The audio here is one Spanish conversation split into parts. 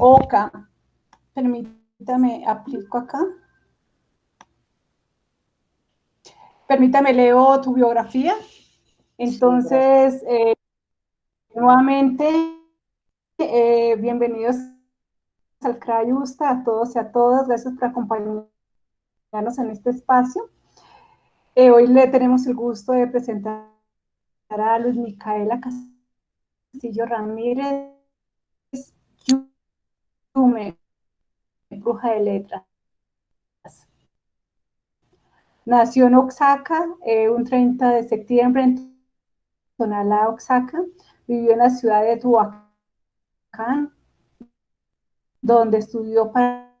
Oka. Permítame, aplico acá. Permítame, leo tu biografía. Entonces, eh, nuevamente, eh, bienvenidos al CRAYUSTA, a todos y a todas. Gracias por acompañarnos en este espacio. Eh, hoy le tenemos el gusto de presentar a Luis Micaela Castillo Ramírez, bruja de letras. Nació en Oaxaca eh, un 30 de septiembre en Tonalá, Oaxaca. Vivió en la ciudad de Tuacán, donde estudió para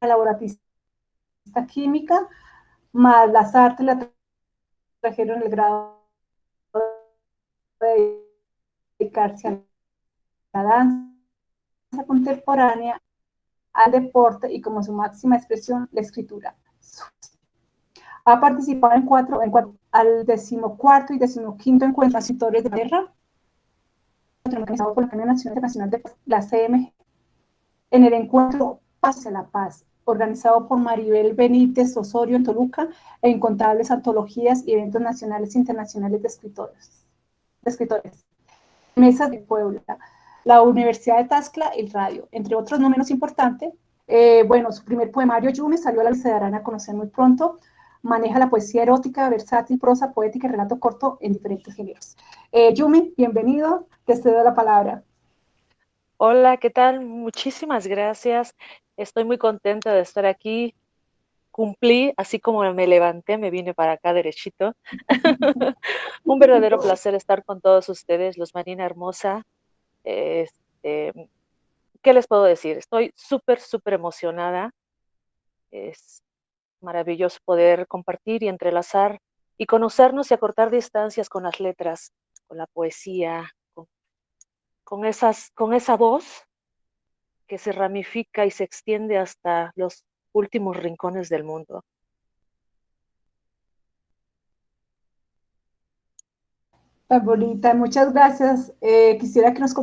laboratista química, más las artes la trajeron el grado de dedicarse a la danza contemporánea, al deporte y como su máxima expresión, la escritura. Ha participado en cuatro, en cuatro al decimocuarto y decimoquinto encuentro de de guerra, organizado por la Academia Nacional Internacional de la CMG. En el encuentro Paz a la Paz, organizado por Maribel Benítez Osorio en Toluca, e incontables antologías y eventos nacionales e internacionales de escritores. De escritores. Mesas de Puebla, la Universidad de Tascla y el Radio, entre otros no menos importantes. Eh, bueno, su primer poemario, Yume, salió a la se darán a conocer muy pronto. Maneja la poesía erótica, versátil, prosa, poética y relato corto en diferentes géneros. Eh, Yumi, bienvenido, te cedo la palabra. Hola, ¿qué tal? Muchísimas gracias. Estoy muy contenta de estar aquí. Cumplí, así como me levanté, me vine para acá derechito. Un verdadero placer estar con todos ustedes, los Marina Hermosa. Este, ¿Qué les puedo decir? Estoy súper, súper emocionada. Es maravilloso poder compartir y entrelazar y conocernos y acortar distancias con las letras, con la poesía, con, esas, con esa voz que se ramifica y se extiende hasta los últimos rincones del mundo. Tan bonita, muchas gracias. Eh, quisiera que nos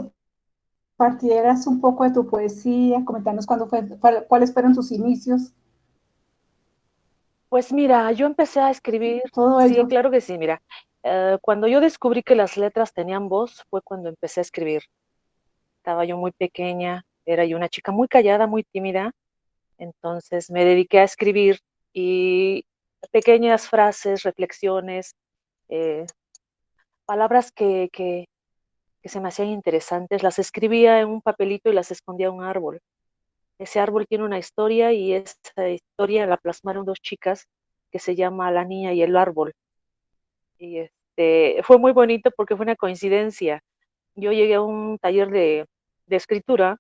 compartieras un poco de tu poesía, comentarnos cuándo fue, cuáles fueron tus inicios. Pues mira, yo empecé a escribir. Todo Sí, claro que sí, mira. Eh, cuando yo descubrí que las letras tenían voz, fue cuando empecé a escribir. Estaba yo muy pequeña, era yo una chica muy callada, muy tímida, entonces me dediqué a escribir y pequeñas frases, reflexiones, eh, palabras que, que, se me hacían interesantes, las escribía en un papelito y las escondía en un árbol. Ese árbol tiene una historia y esa historia la plasmaron dos chicas que se llama La niña y el árbol. Y este, fue muy bonito porque fue una coincidencia. Yo llegué a un taller de, de escritura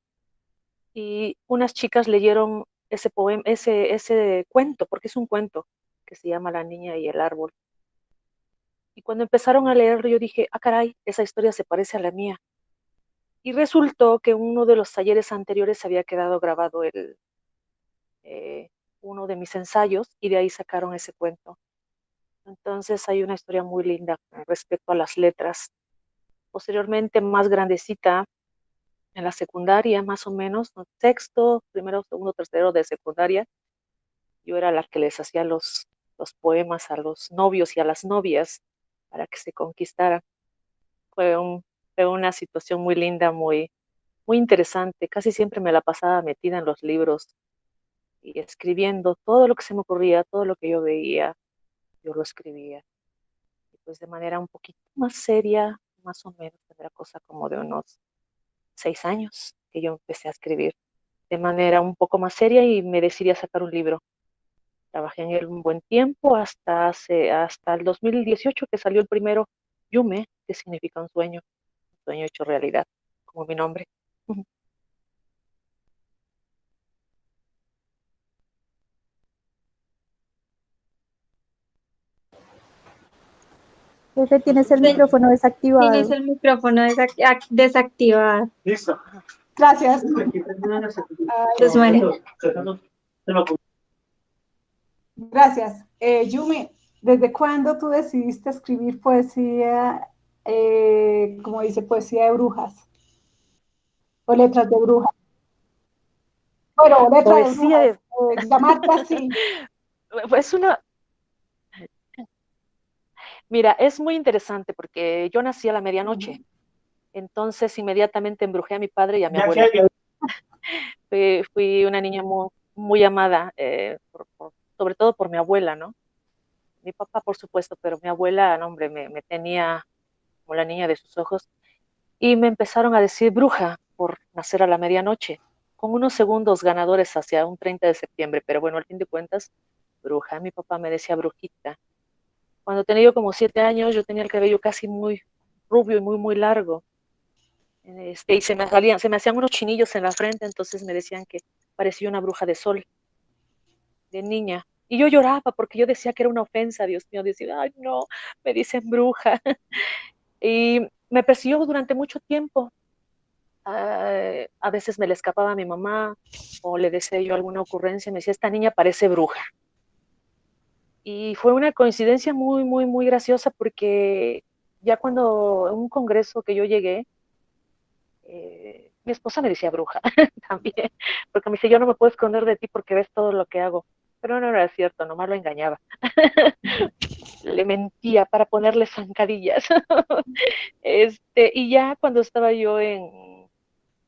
y unas chicas leyeron ese poema, ese, ese cuento, porque es un cuento que se llama La niña y el árbol. Y cuando empezaron a leerlo, yo dije, ah, caray, esa historia se parece a la mía. Y resultó que uno de los talleres anteriores había quedado grabado el, eh, uno de mis ensayos y de ahí sacaron ese cuento. Entonces hay una historia muy linda respecto a las letras. Posteriormente, más grandecita, en la secundaria, más o menos, sexto, primero, segundo, tercero de secundaria, yo era la que les hacía los, los poemas a los novios y a las novias para que se conquistaran. Fue, fue una situación muy linda, muy, muy interesante. Casi siempre me la pasaba metida en los libros y escribiendo todo lo que se me ocurría, todo lo que yo veía, yo lo escribía. Y pues de manera un poquito más seria, más o menos, tendrá cosa como de unos seis años que yo empecé a escribir de manera un poco más seria y me decidí a sacar un libro. Trabajé en él un buen tiempo hasta, hace, hasta el 2018 que salió el primero, Yume, que significa un sueño, un sueño hecho realidad, como mi nombre. Jefe, tienes el micrófono desactivado. Tienes el micrófono desactivado. Listo. Gracias. Gracias. Eh, Yumi, ¿desde cuándo tú decidiste escribir poesía, eh, como dice, poesía de brujas? O letras de brujas. Bueno, letra poesía de, de... así. Pues una, Mira, es muy interesante porque yo nací a la medianoche, entonces inmediatamente embrujé a mi padre y a mi abuela. fui, una niña muy, amada, eh, sobre todo por mi abuela, ¿no? Mi papá, por supuesto, pero mi abuela, no, hombre, me, tenía como la niña de sus ojos. Y me empezaron a decir bruja por nacer a la medianoche, con unos segundos ganadores hacia un 30 de septiembre, pero bueno, al fin de cuentas, bruja. Mi papá me decía brujita. Cuando tenía yo como siete años, yo tenía el cabello casi muy rubio y muy, muy largo. Este, y se me, salían, se me hacían unos chinillos en la frente, entonces me decían que parecía una bruja de sol, de niña. Y yo lloraba porque yo decía que era una ofensa, Dios mío, decía, ay no, me dicen bruja. y me persiguió durante mucho tiempo. Ah, a veces me le escapaba a mi mamá o le decía yo alguna ocurrencia, me decía, esta niña parece bruja. Y fue una coincidencia muy, muy, muy graciosa porque ya cuando en un congreso que yo llegué, eh, mi esposa me decía bruja también, porque me dice, yo no me puedo esconder de ti porque ves todo lo que hago. Pero no era cierto, nomás lo engañaba. Le mentía para ponerle zancadillas. este, y ya cuando estaba yo en,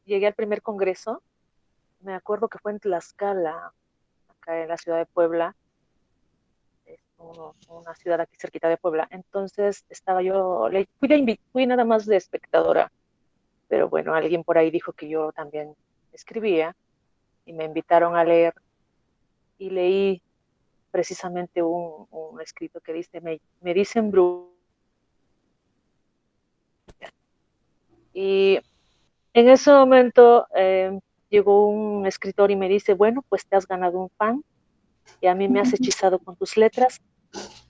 llegué al primer congreso, me acuerdo que fue en Tlaxcala, acá en la ciudad de Puebla, una ciudad aquí cerquita de Puebla. Entonces estaba yo, fui, fui nada más de espectadora, pero bueno, alguien por ahí dijo que yo también escribía y me invitaron a leer y leí precisamente un, escrito que dice, me, me dicen bruja. Y en ese momento eh, llegó un escritor y me dice, bueno, pues te has ganado un fan y a mí me has hechizado con tus letras.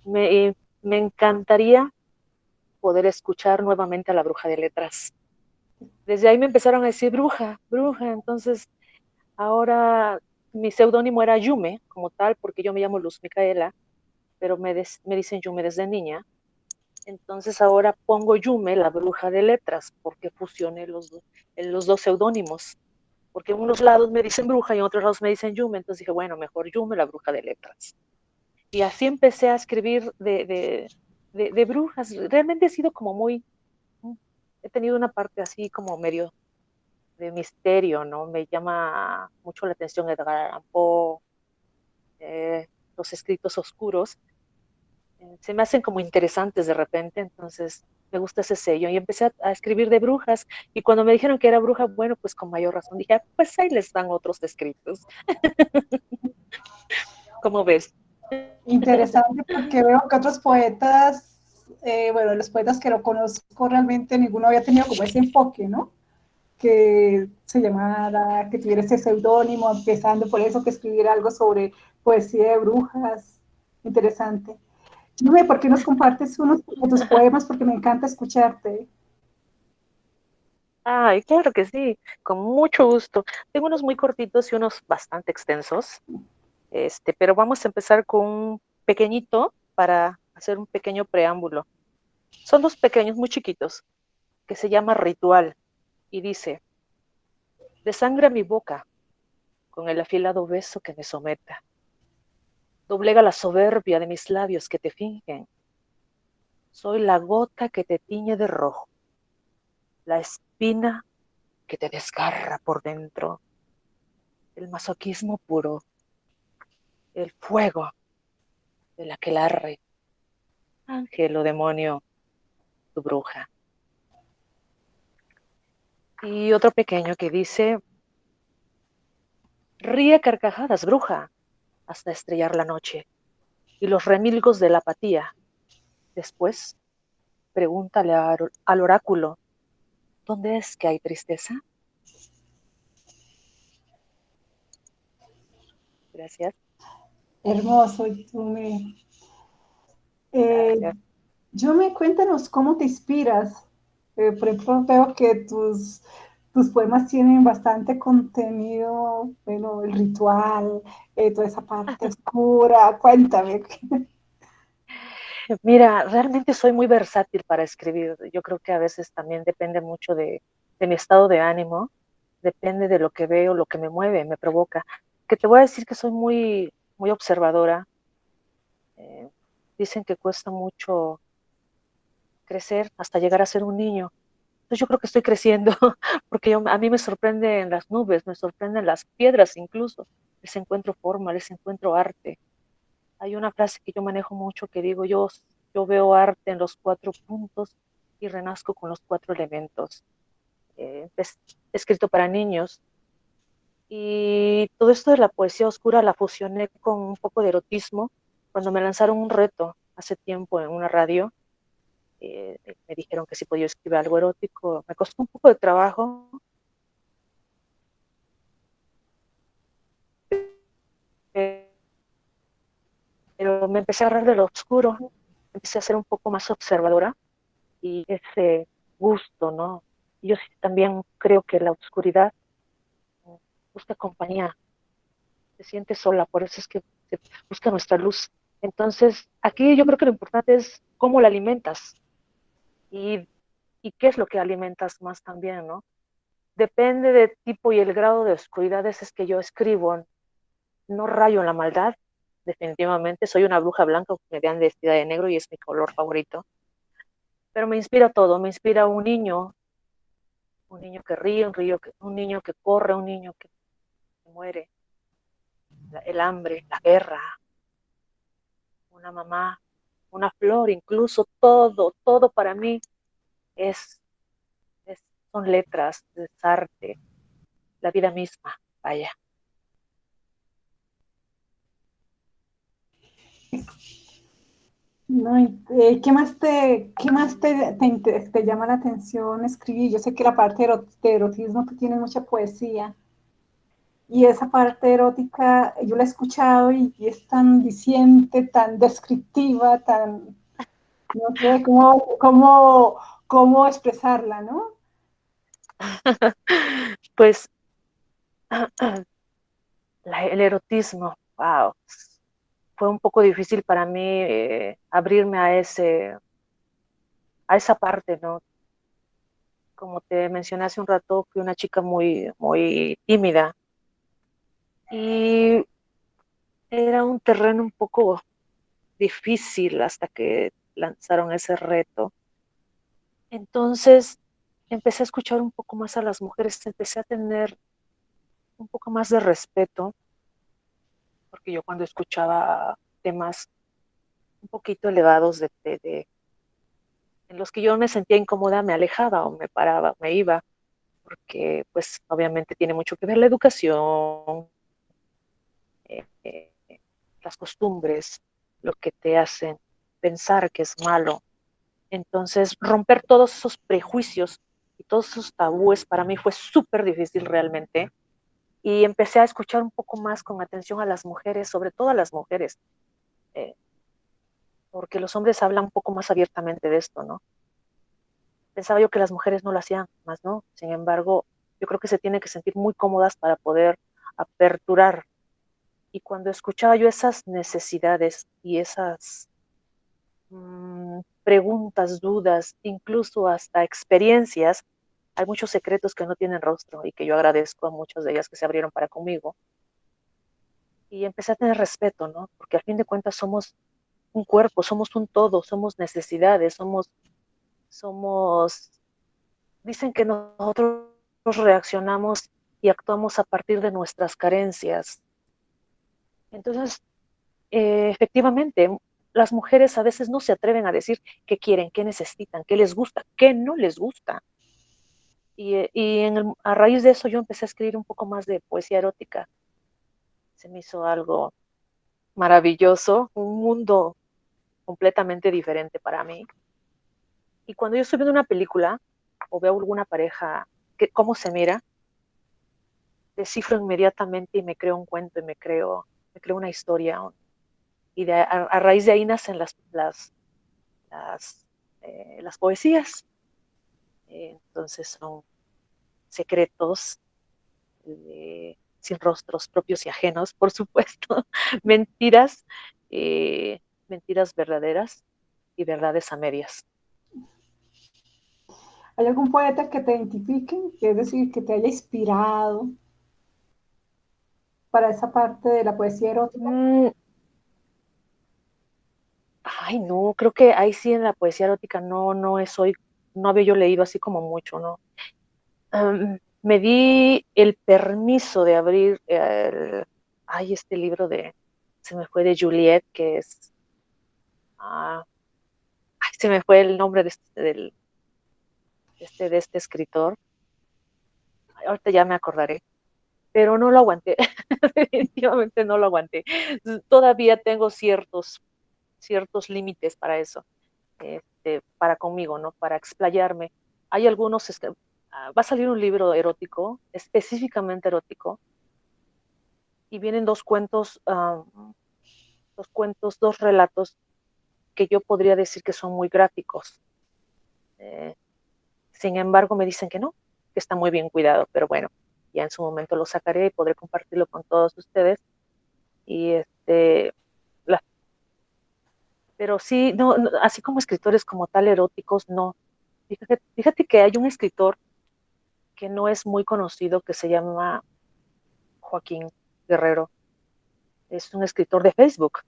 Me, me encantaría poder escuchar nuevamente a la bruja de letras. Desde ahí me empezaron a decir bruja, bruja. Entonces, ahora mi seudónimo era Yume, como tal, porque yo me llamo Luz Micaela, pero me, dicen Yume desde niña. Entonces ahora pongo Yume, la bruja de letras, porque fusioné los, dos seudónimos porque en unos lados me dicen bruja y en otros lados me dicen Yume, entonces dije, bueno, mejor Yume, la bruja de letras. Y así empecé a escribir de, de, brujas. Realmente he sido como muy, he tenido una parte así como medio de misterio, ¿no? Me llama mucho la atención Edgar Allan eh, los escritos oscuros, eh, se me hacen como interesantes de repente, entonces me gusta ese sello. Y empecé a, escribir de brujas. Y cuando me dijeron que era bruja, bueno, pues con mayor razón dije, ah, pues ahí les dan otros escritos. ¿Cómo ves? Interesante porque veo que otros poetas, eh, bueno, los poetas que lo conozco realmente, ninguno había tenido como ese enfoque, ¿no? Que se llamara, que tuviera ese seudónimo, empezando por eso, que escribiera algo sobre poesía de brujas. Interesante. Dime, ¿por qué nos compartes unos de tus poemas? Porque me encanta escucharte. Ay, claro que sí, con mucho gusto. Tengo unos muy cortitos y unos bastante extensos, este, pero vamos a empezar con un pequeñito para hacer un pequeño preámbulo. Son dos pequeños, muy chiquitos, que se llama Ritual, y dice, desangra mi boca con el afilado beso que me someta Doblega la soberbia de mis labios que te fingen. Soy la gota que te tiñe de rojo, la espina que te desgarra por dentro, el masoquismo puro, el fuego de la que larre, ángel o demonio, tu bruja. Y otro pequeño que dice, ríe carcajadas, bruja, hasta estrellar la noche y los remilgos de la apatía. Después, pregúntale al oráculo, ¿dónde es que hay tristeza? Gracias. Hermoso, tú me... Eh, yo me cuéntanos cómo te inspiras. Eh, por ejemplo, veo que tus tus poemas tienen bastante contenido, bueno, el ritual, eh, toda esa parte oscura. Cuéntame. Mira, realmente soy muy versátil para escribir. Yo creo que a veces también depende mucho de, mi estado de ánimo, depende de lo que veo, lo que me mueve, me provoca. Que te voy a decir que soy muy, muy observadora. Eh, dicen que cuesta mucho crecer hasta llegar a ser un niño. Entonces yo creo que estoy creciendo, porque a mí me sorprenden las nubes, me sorprenden las piedras incluso. Les encuentro forma, les encuentro arte. Hay una frase que yo manejo mucho que digo, yo, yo veo arte en los cuatro puntos y renazco con los cuatro elementos. Eh, es escrito para niños. Y todo esto de la poesía oscura la fusioné con un poco de erotismo cuando me lanzaron un reto hace tiempo en una radio. Eh, me dijeron que si podía escribir algo erótico. Me costó un poco de trabajo. Pero me empecé a agarrar de lo oscuro, empecé a ser un poco más observadora y ese gusto, ¿no? Yo también creo que la oscuridad busca compañía, se siente sola, por eso es que busca nuestra luz. Entonces, aquí yo creo que lo importante es cómo la alimentas y, qué es lo que alimentas más también, ¿no? Depende del tipo y el grado de oscuridad, es que yo escribo. No rayo en la maldad, definitivamente. Soy una bruja blanca me vean vestida de negro y es mi color favorito. Pero me inspira todo, me inspira un niño un niño que ríe, un, que, un niño que corre, un niño que muere, el hambre, la guerra, una mamá, una flor, incluso todo, todo para mí es, son letras, es arte, la vida misma, vaya. No, eh, ¿qué más, te, qué más te, te, llama la atención escribir? Yo sé que la parte de erotismo, tú tienes mucha poesía. Y esa parte erótica, yo la he escuchado y, es tan diciente, tan descriptiva, tan, no sé cómo, cómo, cómo expresarla, ¿no? pues el erotismo, wow, fue un poco difícil para mí eh, abrirme a ese a esa parte, ¿no? Como te mencioné hace un rato, fui una chica muy, muy tímida. Y era un terreno un poco difícil hasta que lanzaron ese reto. Entonces empecé a escuchar un poco más a las mujeres, empecé a tener un poco más de respeto porque yo cuando escuchaba temas un poquito elevados de, en los que yo me sentía incómoda, me alejaba o me paraba, me iba, porque pues obviamente tiene mucho que ver la educación, las costumbres, lo que te hacen pensar que es malo. Entonces, romper todos esos prejuicios y todos esos tabúes para mí fue súper difícil realmente y empecé a escuchar un poco más con atención a las mujeres, sobre todo a las mujeres, eh, porque los hombres hablan un poco más abiertamente de esto, ¿no? Pensaba yo que las mujeres no lo hacían, más no. Sin embargo, yo creo que se tienen que sentir muy cómodas para poder aperturar. Y cuando escuchaba yo esas necesidades y esas mm, preguntas, dudas, incluso hasta experiencias, hay muchos secretos que no tienen rostro y que yo agradezco a muchas de ellas que se abrieron para conmigo. Y empecé a tener respeto, ¿no? Porque al fin de cuentas somos un cuerpo, somos un todo, somos necesidades, somos, somos, dicen que nosotros reaccionamos y actuamos a partir de nuestras carencias. Entonces, eh, efectivamente, las mujeres a veces no se atreven a decir qué quieren, qué necesitan, qué les gusta, qué no les gusta. Y, eh, a raíz de eso yo empecé a escribir un poco más de poesía erótica. Se me hizo algo maravilloso, un mundo completamente diferente para mí. Y cuando yo estoy viendo una película o veo alguna pareja, que, cómo se mira, descifro inmediatamente y me creo un cuento y me creo, me creo una historia. Y a, raíz de ahí nacen las, las, las, eh, poesías. Entonces son secretos eh, sin rostros propios y ajenos, por supuesto, mentiras, eh, mentiras verdaderas y verdades a medias. ¿Hay algún poeta que te identifique, que es decir, que te haya inspirado para esa parte de la poesía erótica? Mm. Ay, no, creo que ahí sí en la poesía erótica no, no es hoy, no había yo leído así como mucho, ¿no? me di el permiso de abrir el, ay, este libro de, se me fue de Juliet, que es, ah, ay, se me fue el nombre de este, este, de este escritor. ahorita ya me acordaré, pero no lo aguanté, definitivamente no lo aguanté. Todavía tengo ciertos, ciertos límites para eso, este, para conmigo, ¿no? Para explayarme. Hay algunos, este, ah, va a salir un libro erótico, específicamente erótico, y vienen dos cuentos, dos cuentos, dos relatos que yo podría decir que son muy gráficos. Eh, sin embargo, me dicen que no, que está muy bien cuidado, pero bueno, ya en su momento lo sacaré y podré compartirlo con todos ustedes. Y este, pero sí, no, así como escritores como tal eróticos, no. Fíjate, fíjate que hay un escritor que no es muy conocido que se llama Joaquín Guerrero. Es un escritor de Facebook.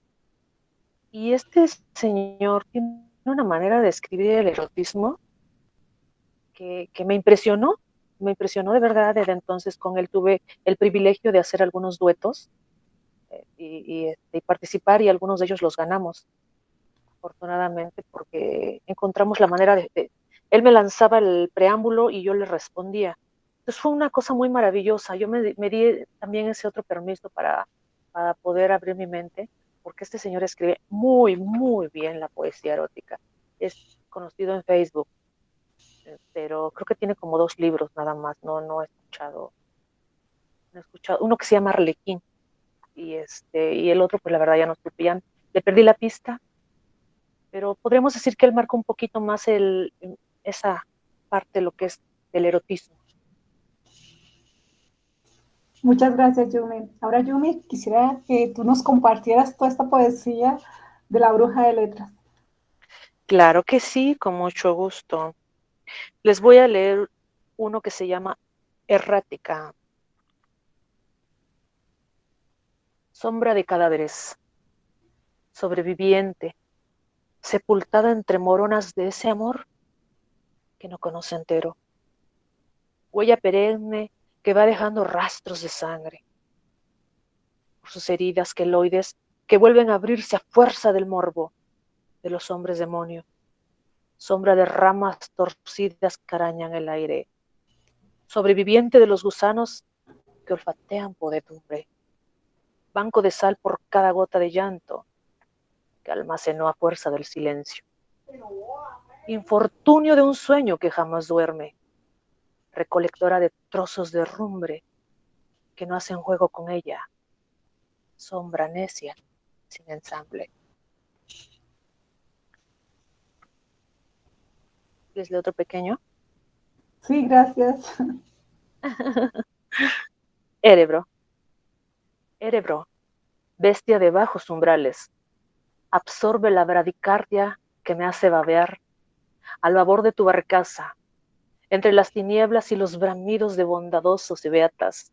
Y este señor tiene una manera de escribir el erotismo que, me impresionó, me impresionó de verdad. Desde entonces con él tuve el privilegio de hacer algunos duetos eh, este, y, participar y algunos de ellos los ganamos, afortunadamente, porque encontramos la manera de, Él me lanzaba el preámbulo y yo le respondía. Entonces fue una cosa muy maravillosa. Yo me, di también ese otro permiso para, para poder abrir mi mente, porque este señor escribe muy, muy bien la poesía erótica. Es conocido en Facebook pero creo que tiene como dos libros nada más, no, no he escuchado, no he escuchado, uno que se llama Arlequín, y este, y el otro, pues la verdad ya no supe, ya le perdí la pista, pero podríamos decir que él marca un poquito más el, esa parte, lo que es el erotismo. Muchas gracias, Yumi. Ahora, Yumi, quisiera que tú nos compartieras toda esta poesía de la bruja de letras. Claro que sí, con mucho gusto. Les voy a leer uno que se llama Errática. Sombra de cadáveres, sobreviviente, sepultada entre moronas de ese amor que no conoce entero. Huella perenne que va dejando rastros de sangre. Por sus heridas queloides que vuelven a abrirse a fuerza del morbo de los hombres demonio sombra de ramas torcidas que arañan el aire, sobreviviente de los gusanos que olfatean podedumbre, banco de sal por cada gota de llanto que almacenó a fuerza del silencio, infortunio de un sueño que jamás duerme, recolectora de trozos de rumbre que no hacen juego con ella, sombra necia sin ensamble. ¿Es otro pequeño? Sí, gracias. Erebro. Erebro, bestia de bajos umbrales, absorbe la bradicardia que me hace babear al babor de tu barcaza, entre las tinieblas y los bramidos de bondadosos y beatas,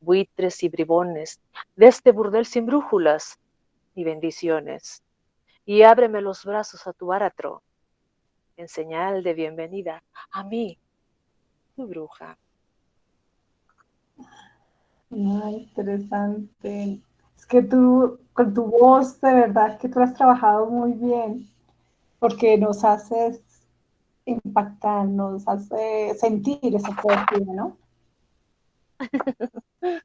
buitres y bribones, de este burdel sin brújulas y bendiciones, y ábreme los brazos a tu áratro, en señal de bienvenida a mí, tu bruja. Interesante. Es que tú, con tu voz, de verdad que tú has trabajado muy bien, porque nos haces impactar, nos hace sentir esa poesía, ¿no?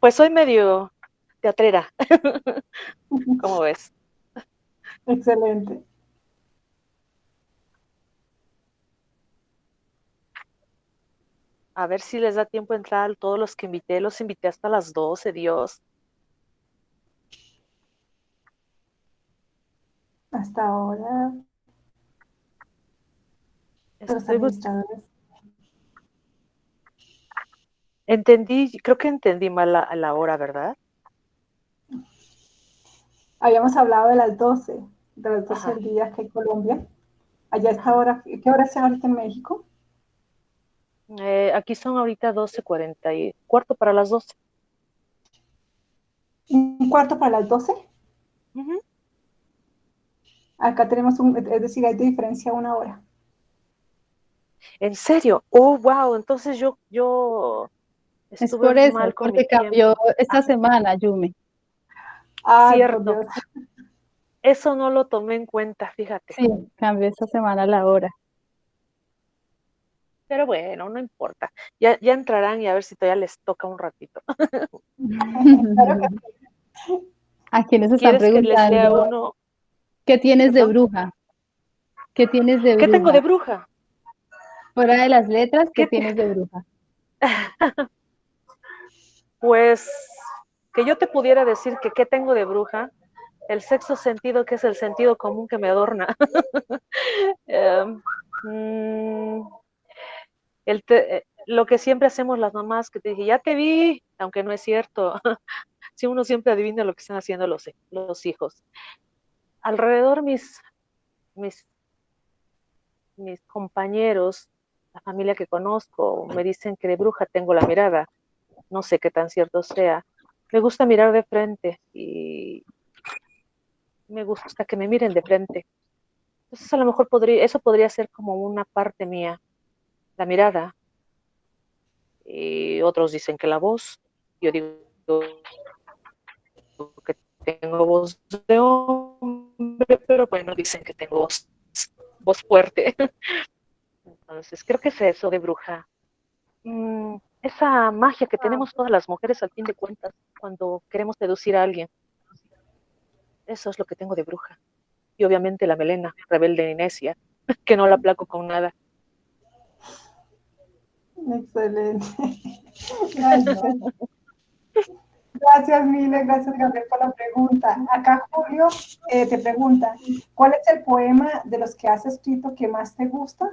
Pues soy medio teatrera, ¿cómo ves? Excelente. A ver si les da tiempo entrar a todos los que invité. Los invité hasta las 12, Dios. Hasta ahora. Entendí, creo que entendí mal la, la hora, ¿verdad? Habíamos hablado de las 12, de las 12 días que hay Colombia. Allá está ahora, ¿qué hora es ahorita en México? Eh, aquí son ahorita 12.40 y cuarto para las 12. ¿Un cuarto para las 12? Acá tenemos un, es decir, hay de diferencia una hora. ¿En serio? Oh, wow, entonces yo, yo es por eso, mal con porque cambió esta semana, Yumi. Ah, Cierto. Eso no lo tomé en cuenta, fíjate. Sí, cambió esta semana la hora. Pero bueno, no importa. Ya, ya entrarán y a ver si todavía les toca un ratito. ¿A quienes están preguntando? ¿Qué tienes de bruja? ¿Qué tienes de bruja? ¿Qué tengo de bruja? Fuera de las letras, ¿qué, tienes de bruja? pues que yo te pudiera decir que qué tengo de bruja, el sexto sentido que es el sentido común que me adorna. Em, mm, eh, lo que siempre hacemos las mamás, que te dije, ya te vi, aunque no es cierto. si uno siempre adivina lo que están haciendo los, los hijos. Alrededor mis, mis, mis compañeros, la familia que conozco, me dicen que de bruja tengo la mirada. No sé qué tan cierto sea. Me gusta mirar de frente y me gusta que me miren de frente. Entonces a lo mejor podría, eso podría ser como una parte mía, la mirada. Y otros dicen que la voz. Yo digo que tengo voz de hombre, pero bueno, dicen que tengo voz, fuerte. Entonces, creo que es eso de bruja. Mm, esa magia que tenemos todas las mujeres al fin de cuentas cuando queremos seducir a alguien. Eso es lo que tengo de bruja. Y obviamente la melena, rebelde Inesia, que no la placo con nada. Excelente. Gracias, Mile, gracias Gabriel por la pregunta. Acá Julio eh, te pregunta, ¿cuál es el poema de los que has escrito que más te gusta?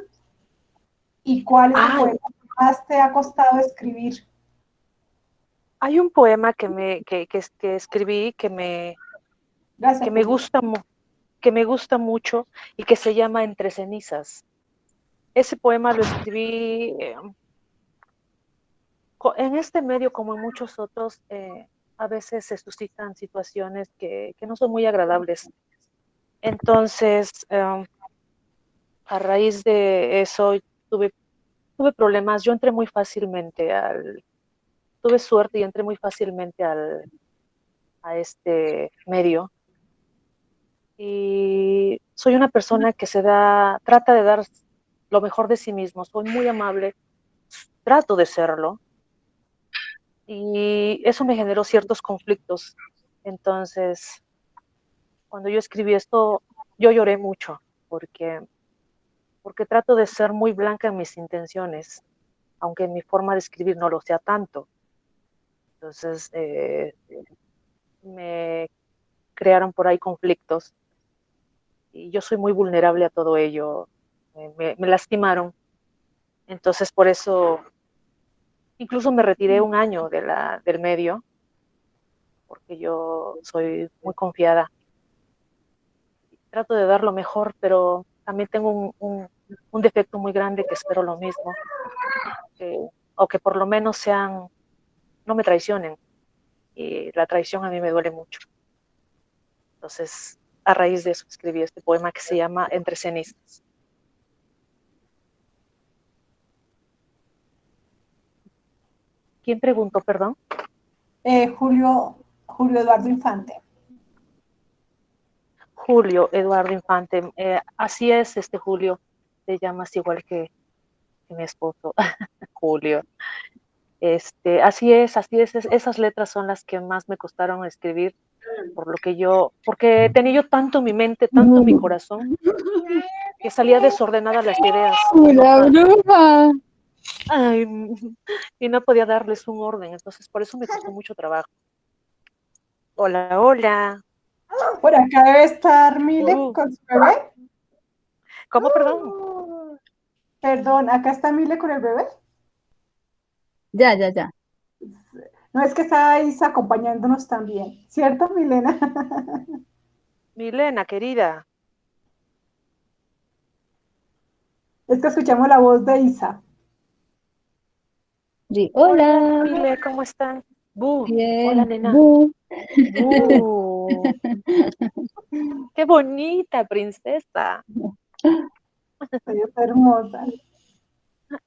¿Y cuál es el poema que más te ha costado escribir? Hay un poema que me que, que, escribí que me que me gusta que me gusta mucho y que se llama Entre cenizas. Ese poema lo escribí eh, en este medio, como en muchos otros, eh, a veces se suscitan situaciones que, no son muy agradables. Entonces, em, a raíz de eso, tuve, tuve problemas. Yo entré muy fácilmente al, tuve suerte y entré muy fácilmente al, a este medio. Y soy una persona que se da, trata de dar lo mejor de sí mismo. Soy muy amable, trato de serlo, y eso me generó ciertos conflictos. Entonces, cuando yo escribí esto, yo lloré mucho porque, porque trato de ser muy blanca en mis intenciones, aunque mi forma de escribir no lo sea tanto. Entonces, eh, me crearon por ahí conflictos y yo soy muy vulnerable a todo ello. me, me lastimaron. Entonces, por eso Incluso me retiré un año de la, del medio, porque yo soy muy confiada. Trato de dar lo mejor, pero también tengo un, defecto muy grande que espero lo mismo, o que por lo menos sean, no me traicionen. Y la traición a mí me duele mucho. Entonces, a raíz de eso escribí este poema que se llama Entre cenizas. ¿Quién preguntó, perdón? Eh, Julio, Julio Eduardo Infante. Julio Eduardo Infante. Eh, así es, este Julio. Te llamas igual que, mi esposo, Julio. Este, así es, así es, esas letras son las que más me costaron escribir, por lo que yo, porque tenía yo tanto mi mente, tanto mi corazón, que salía desordenada las ideas. La bruja. Ay, y no podía darles un orden, entonces por eso me costó mucho trabajo. Hola, hola. Por acá debe estar Mile uh. con su bebé. ¿Cómo, perdón? Perdón, acá está Mile con el bebé. Ya, ya, ya. No es que estáis acompañándonos también, ¿cierto, Milena? Milena, querida. Es que escuchamos la voz de Isa. Hola. Hola, ¿cómo están? Bien. Hola, nena. Qué bonita, princesa. Soy hermosa.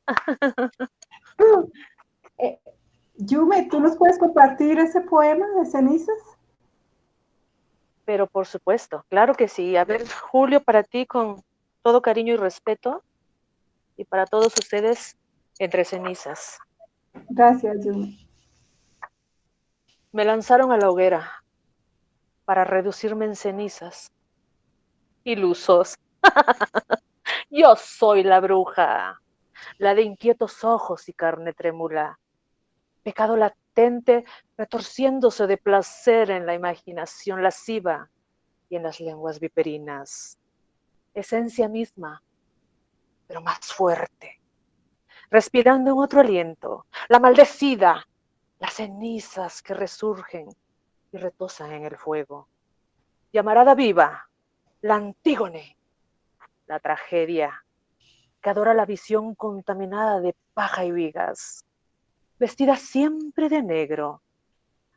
Eh, Yume, ¿tú nos puedes compartir ese poema de cenizas? Pero por supuesto, claro que sí. A ver, Julio, para ti con todo cariño y respeto, y para todos ustedes, entre cenizas. Gracias, Yume. Me lanzaron a la hoguera para reducirme en cenizas. Ilusos. Yo soy la bruja, la de inquietos ojos y carne trémula. Pecado latente retorciéndose de placer en la imaginación lasciva y en las lenguas viperinas. Esencia misma, pero más fuerte. Respirando en otro aliento, la maldecida, las cenizas que resurgen y retosan en el fuego. Llamarada viva, la Antígone, la tragedia, que adora la visión contaminada de paja y vigas, vestida siempre de negro,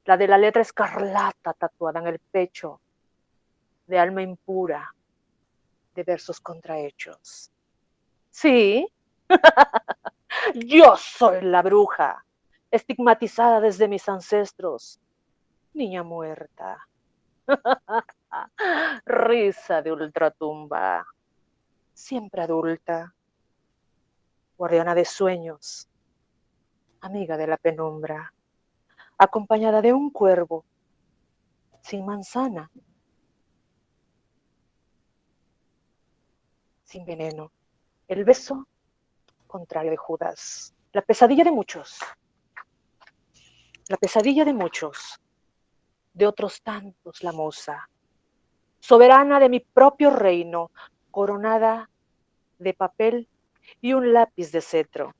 la de la letra escarlata tatuada en el pecho, de alma impura, de versos contrahechos. Sí, yo soy la bruja, estigmatizada desde mis ancestros, niña muerta. Risa de ultratumba, siempre adulta, guardiana de sueños, amiga de la penumbra, acompañada de un cuervo, sin manzana, sin veneno, el beso contrario de Judas, la pesadilla de muchos, la pesadilla de muchos, de otros tantos la moza, soberana de mi propio reino, coronada de papel y un lápiz de cetro.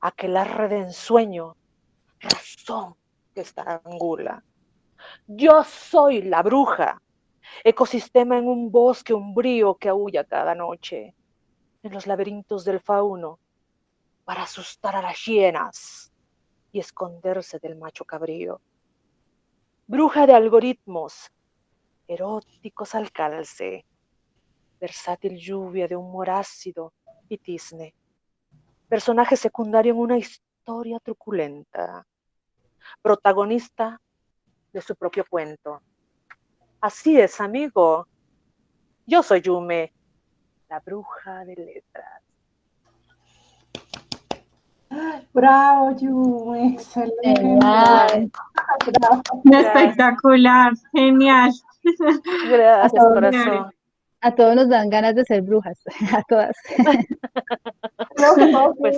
Aquelarre de ensueño, razón que estrangula. Yo soy la bruja, ecosistema en un bosque umbrío que aúlla cada noche, en los laberintos del fauno, para asustar a las hienas y esconderse del macho cabrío. Bruja de algoritmos, eróticos al calce, versátil lluvia de humor ácido y tizne, personaje secundario en una historia truculenta, protagonista de su propio cuento. Así es, amigo. Yo soy Yume, la bruja de letras. Bravo, Yu, excelente. Espectacular, genial. Gracias, corazón. A todos nos dan ganas de ser brujas, a todas. pues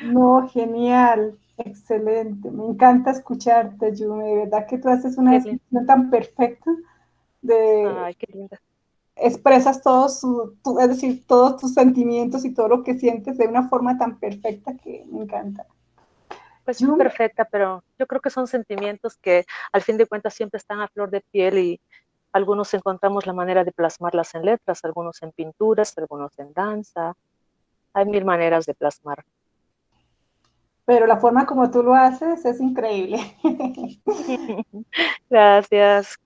No, genial, excelente. Me encanta escucharte, Yume. De verdad que tú haces una descripción tan perfecta de, Ay, qué linda expresas todos, es decir, todos tus sentimientos y todo lo que sientes de una forma tan perfecta que me encanta. Pues yo, perfecta, pero yo creo que son sentimientos que al fin de cuentas siempre están a flor de piel y algunos encontramos la manera de plasmarlas en letras, algunos en pinturas, algunos en danza. Hay mil maneras de plasmar. Pero la forma como tú lo haces es increíble. Gracias.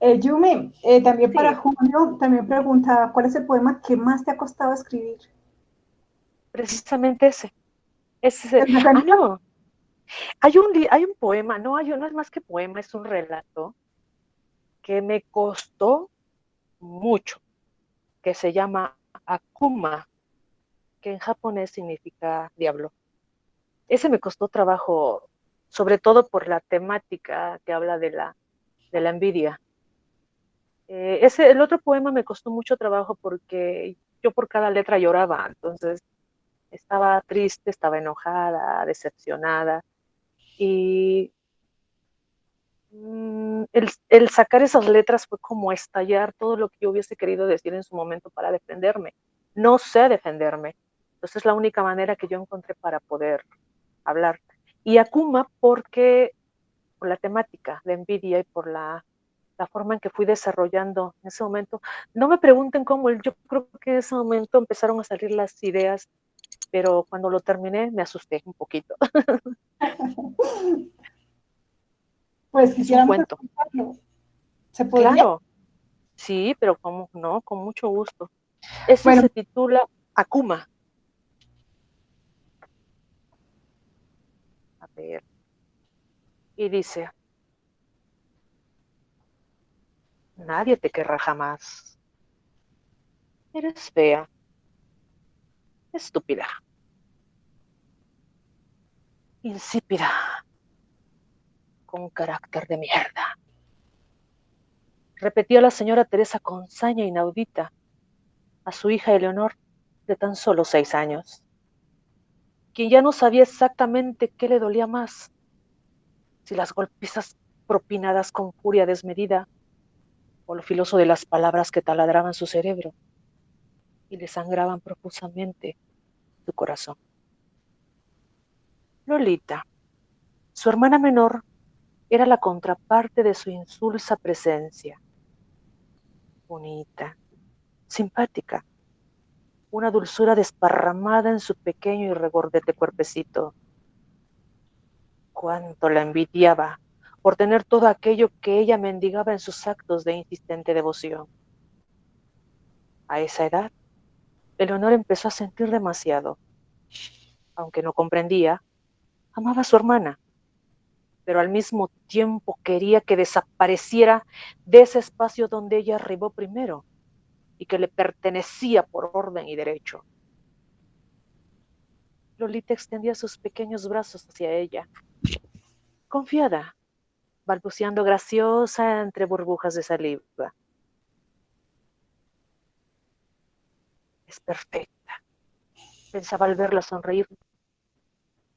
Eh, Yumi, eh, también para Julio, también pregunta, ¿cuál es el poema que más te ha costado escribir? Precisamente ese. ese. Ah, no. Hay un, hay un poema, no, hay, no es más que poema, es un relato que me costó mucho, que se llama Akuma, que en japonés significa diablo. Ese me costó trabajo, sobre todo por la temática que habla de la, envidia eh, ese, el otro poema me costó mucho trabajo porque yo por cada letra lloraba, entonces estaba triste, estaba enojada, decepcionada. Y mm, el, sacar esas letras fue como estallar todo lo que yo hubiese querido decir en su momento para defenderme. No sé defenderme. Entonces es la única manera que yo encontré para poder hablar. Y Akuma porque por la temática de envidia y por la la forma en que fui desarrollando en ese momento. No me pregunten cómo, yo creo que en ese momento empezaron a salir las ideas, pero cuando lo terminé me asusté un poquito. pues cuento. ¿Se podría? Claro. Sí, pero como no, con mucho gusto. Eso se titula Akuma. Y dice, Nadie te querrá jamás. Eres fea. Estúpida. Insípida. Con carácter de mierda. Repetía la señora Teresa con saña inaudita a su hija Eleonor de tan solo seis años, quien ya no sabía exactamente qué le dolía más, si las golpizas propinadas con furia desmedida o lo filoso de las palabras que taladraban su cerebro y le sangraban profusamente su corazón. Lolita, su hermana menor, era la contraparte de su insulsa presencia. Bonita, simpática, una dulzura desparramada en su pequeño y regordete cuerpecito. Cuánto la envidiaba por tener todo aquello que ella mendigaba en sus actos de insistente devoción. A esa edad, Eleonor empezó a sentir demasiado. Aunque no comprendía, amaba a su hermana, pero al mismo tiempo quería que desapareciera de ese espacio donde ella arribó primero y que le pertenecía por orden y derecho. Lolita extendía sus pequeños brazos hacia ella, confiada, balbuceando graciosa entre burbujas de saliva. Es perfecta, pensaba al verla sonreír.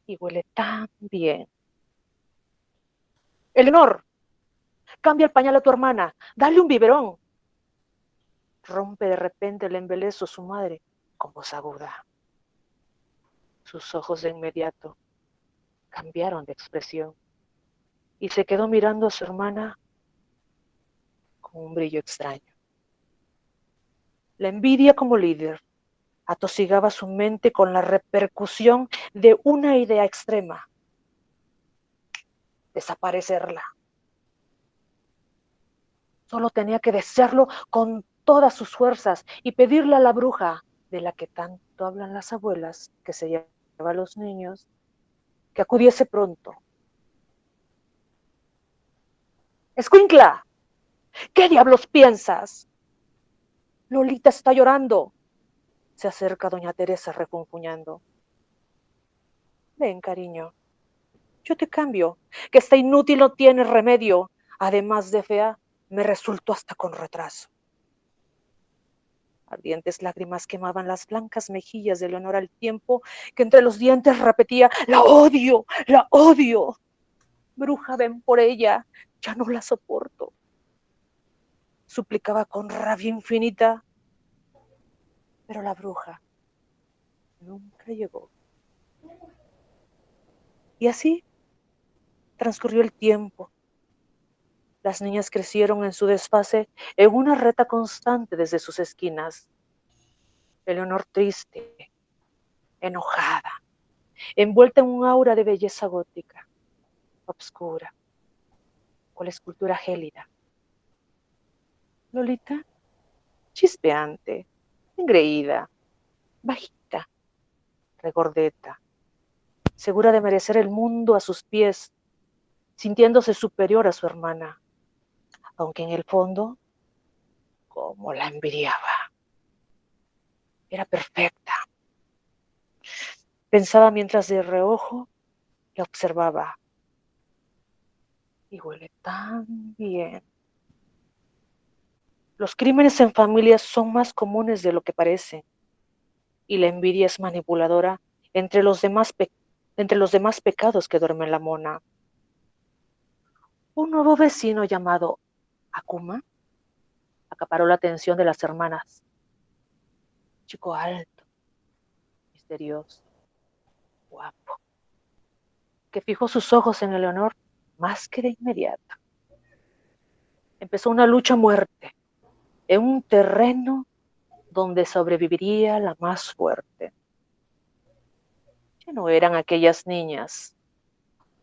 Y huele tan bien. Eleonor, cambia el pañal a tu hermana, dale un biberón. Rompe de repente el embelezo su madre con voz aguda. Sus ojos de inmediato cambiaron de expresión y se quedó mirando a su hermana con un brillo extraño. La envidia como líder atosigaba su mente con la repercusión de una idea extrema, desaparecerla. Solo tenía que desearlo con todas sus fuerzas y pedirle a la bruja, de la que tanto hablan las abuelas, que se lleva a los niños, que acudiese pronto Escuincla, ¿qué diablos piensas? Lolita está llorando. Se acerca doña Teresa refunfuñando. Ven, cariño, yo te cambio, que esta inútil no tiene remedio. Además de fea, me resultó hasta con retraso. Ardientes lágrimas quemaban las blancas mejillas de Leonor al tiempo que entre los dientes repetía, la odio, la odio. Bruja, ven por ella, ya no la soporto. Suplicaba con rabia infinita, pero la bruja nunca llegó. Y así transcurrió el tiempo. Las niñas crecieron en su desfase en una reta constante desde sus esquinas. Eleonor triste, enojada, envuelta en un aura de belleza gótica, obscura, la escultura gélida. Lolita, chispeante, engreída, bajita, regordeta, segura de merecer el mundo a sus pies, sintiéndose superior a su hermana, aunque en el fondo, como la envidiaba. Era perfecta. Pensaba mientras de reojo la observaba y huele tan bien. Los crímenes en familia son más comunes de lo que parecen y la envidia es manipuladora entre los demás, entre los demás pecados que duerme la mona. Un nuevo vecino llamado Akuma acaparó la atención de las hermanas. Chico alto, misterioso, guapo, que fijó sus ojos en Eleonor más que de inmediato. empezó una lucha a muerte en un terreno donde sobreviviría la más fuerte. Ya no eran aquellas niñas,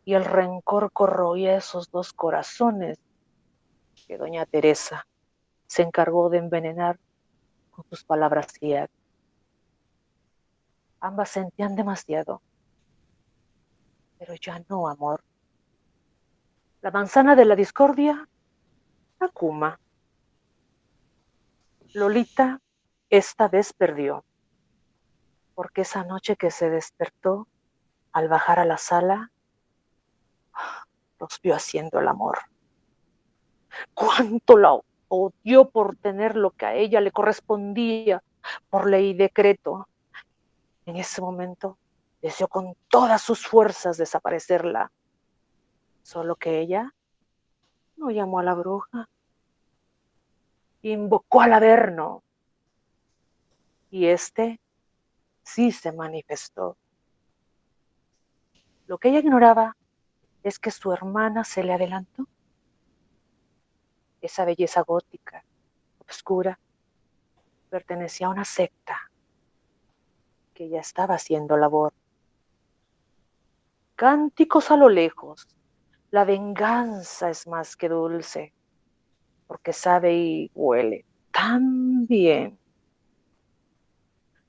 y el rencor corroía esos dos corazones que doña Teresa se encargó de envenenar con sus palabras y Ambas sentían demasiado, pero ya no amor. La manzana de la discordia, Akuma. Lolita esta vez perdió, porque esa noche que se despertó, al bajar a la sala, los vio haciendo el amor. Cuánto la odió por tener lo que a ella le correspondía por ley y decreto. En ese momento deseó con todas sus fuerzas desaparecerla. Solo que ella no llamó a la bruja, invocó al Averno. Y este sí se manifestó. Lo que ella ignoraba es que su hermana se le adelantó. Esa belleza gótica, oscura, pertenecía a una secta que ya estaba haciendo labor. Cánticos a lo lejos, la venganza es más que dulce, porque sabe y huele tan bien.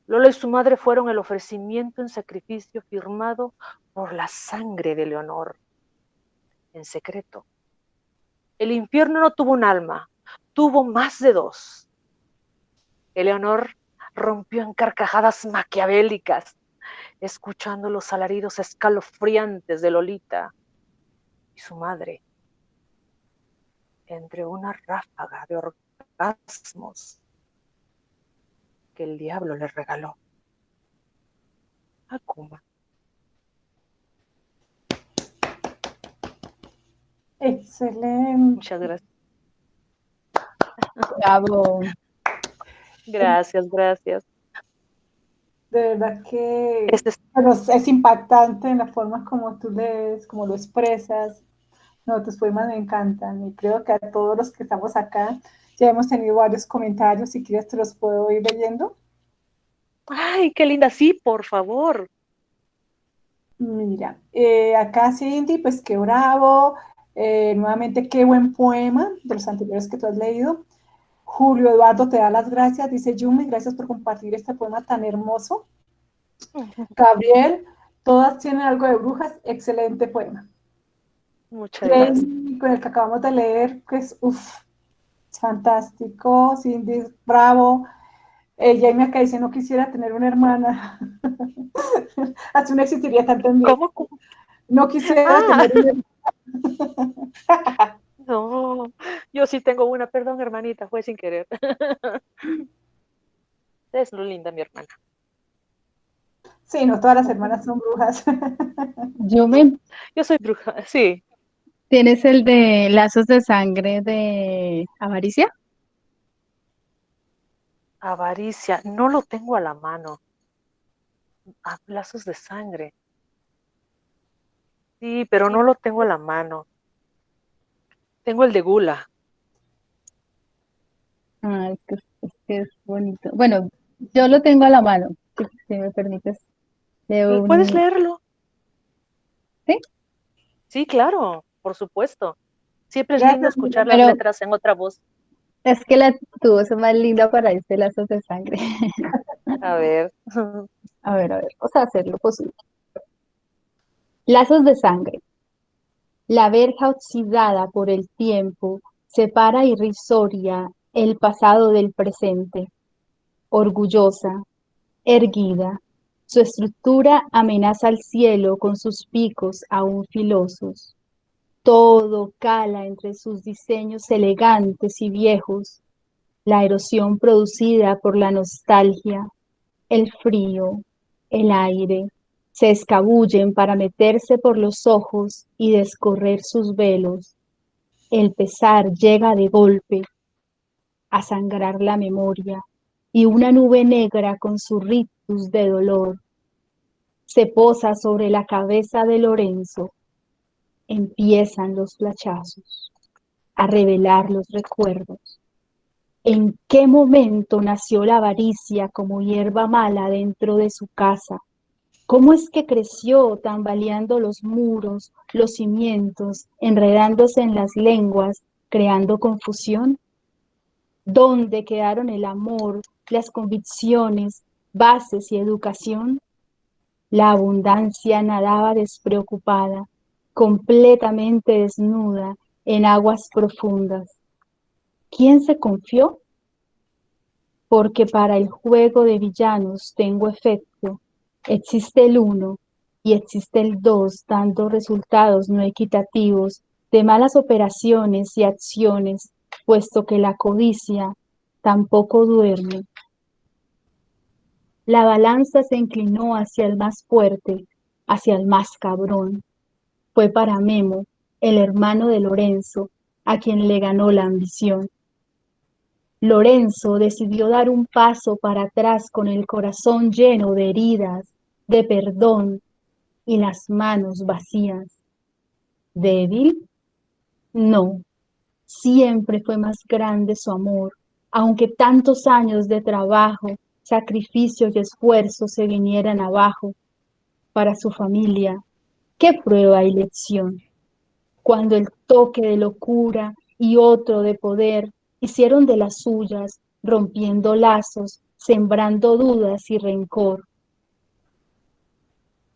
Lola y su madre fueron el ofrecimiento en sacrificio firmado por la sangre de Leonor, en secreto. El infierno no tuvo un alma, tuvo más de dos. Eleonor rompió en carcajadas maquiavélicas, escuchando los alaridos escalofriantes de Lolita y su madre, entre una ráfaga de orgasmos que el diablo le regaló. Akuma. Excelente. Muchas gracias. Bravo. Gracias, gracias. De verdad que este es... es impactante en la forma como tú lees, como lo expresas. No, tus poemas me encantan y creo que a todos los que estamos acá ya hemos tenido varios comentarios. Si quieres, te los puedo ir leyendo. Ay, qué linda. Sí, por favor. Mira, eh, acá Cindy, pues qué bravo. Eh, nuevamente, qué buen poema de los anteriores que tú has leído. Julio Eduardo te da las gracias. Dice Yumi, gracias por compartir este poema tan hermoso. Gabriel, todas tienen algo de brujas. Excelente poema. Muchas gracias. Con el que acabamos de leer, que es uff, fantástico. Cindy, bravo. Eh, Jaime acá dice, no quisiera tener una hermana. Así no existiría tanto en ¿Cómo? No quisiera Ah. tener una No, yo sí tengo una, perdón hermanita, fue sin querer. Es lo linda mi hermana. Sí, no todas las hermanas son brujas. Yumi, Yo soy bruja, sí. ¿tienes el de lazos de sangre de avaricia? Avaricia, no lo tengo a la mano. Ah, lazos de sangre. Sí, pero no lo tengo a la mano. Tengo el de gula. Ah, es que es, es que es bonito. Bueno, yo lo tengo a la mano, si, si me permites. Un- ¿Puedes leerlo? ¿Sí? Sí, claro, por supuesto. Siempre es Gracias, lindo escuchar las letras en otra voz. Es que la tu voz es más linda para este lazos de sangre. A ver. A ver, a ver, vamos a hacer lo posible. Lazos de sangre. La verja oxidada por el tiempo separa irrisoria el pasado del presente. Orgullosa, erguida, su estructura amenaza al cielo con sus picos aún filosos. Todo cala entre sus diseños elegantes y viejos. La erosión producida por la nostalgia, el frío, el aire, se escabullen para meterse por los ojos y descorrer sus velos. El pesar llega de golpe a sangrar la memoria y una nube negra con su rictus de dolor se posa sobre la cabeza de Lorenzo. Empiezan los flachazos. a revelar los recuerdos. ¿En qué momento nació la avaricia como hierba mala dentro de su casa? ¿Cómo es que creció tambaleando los muros, los cimientos, enredándose en las lenguas, creando confusión? ¿Dónde quedaron el amor, las convicciones, bases y educación? La abundancia nadaba despreocupada, completamente desnuda en aguas profundas. ¿Quién se confió? Porque para el juego de villanos tengo efecto. Existe el uno y existe el dos dando resultados no equitativos de malas operaciones y acciones, puesto que la codicia tampoco duerme. La balanza se inclinó hacia el más fuerte, hacia el más cabrón. Fue para Memo, el hermano de Lorenzo, a quien le ganó la ambición. Lorenzo decidió dar un paso para atrás con el corazón lleno de heridas, de perdón y las manos vacías. ¿Débil? No, siempre fue más grande su amor, aunque tantos años de trabajo, sacrificio y esfuerzo se vinieran abajo. Para su familia, qué prueba y lección. Cuando el toque de locura y otro de poder hicieron de las suyas, rompiendo lazos, sembrando dudas y rencor.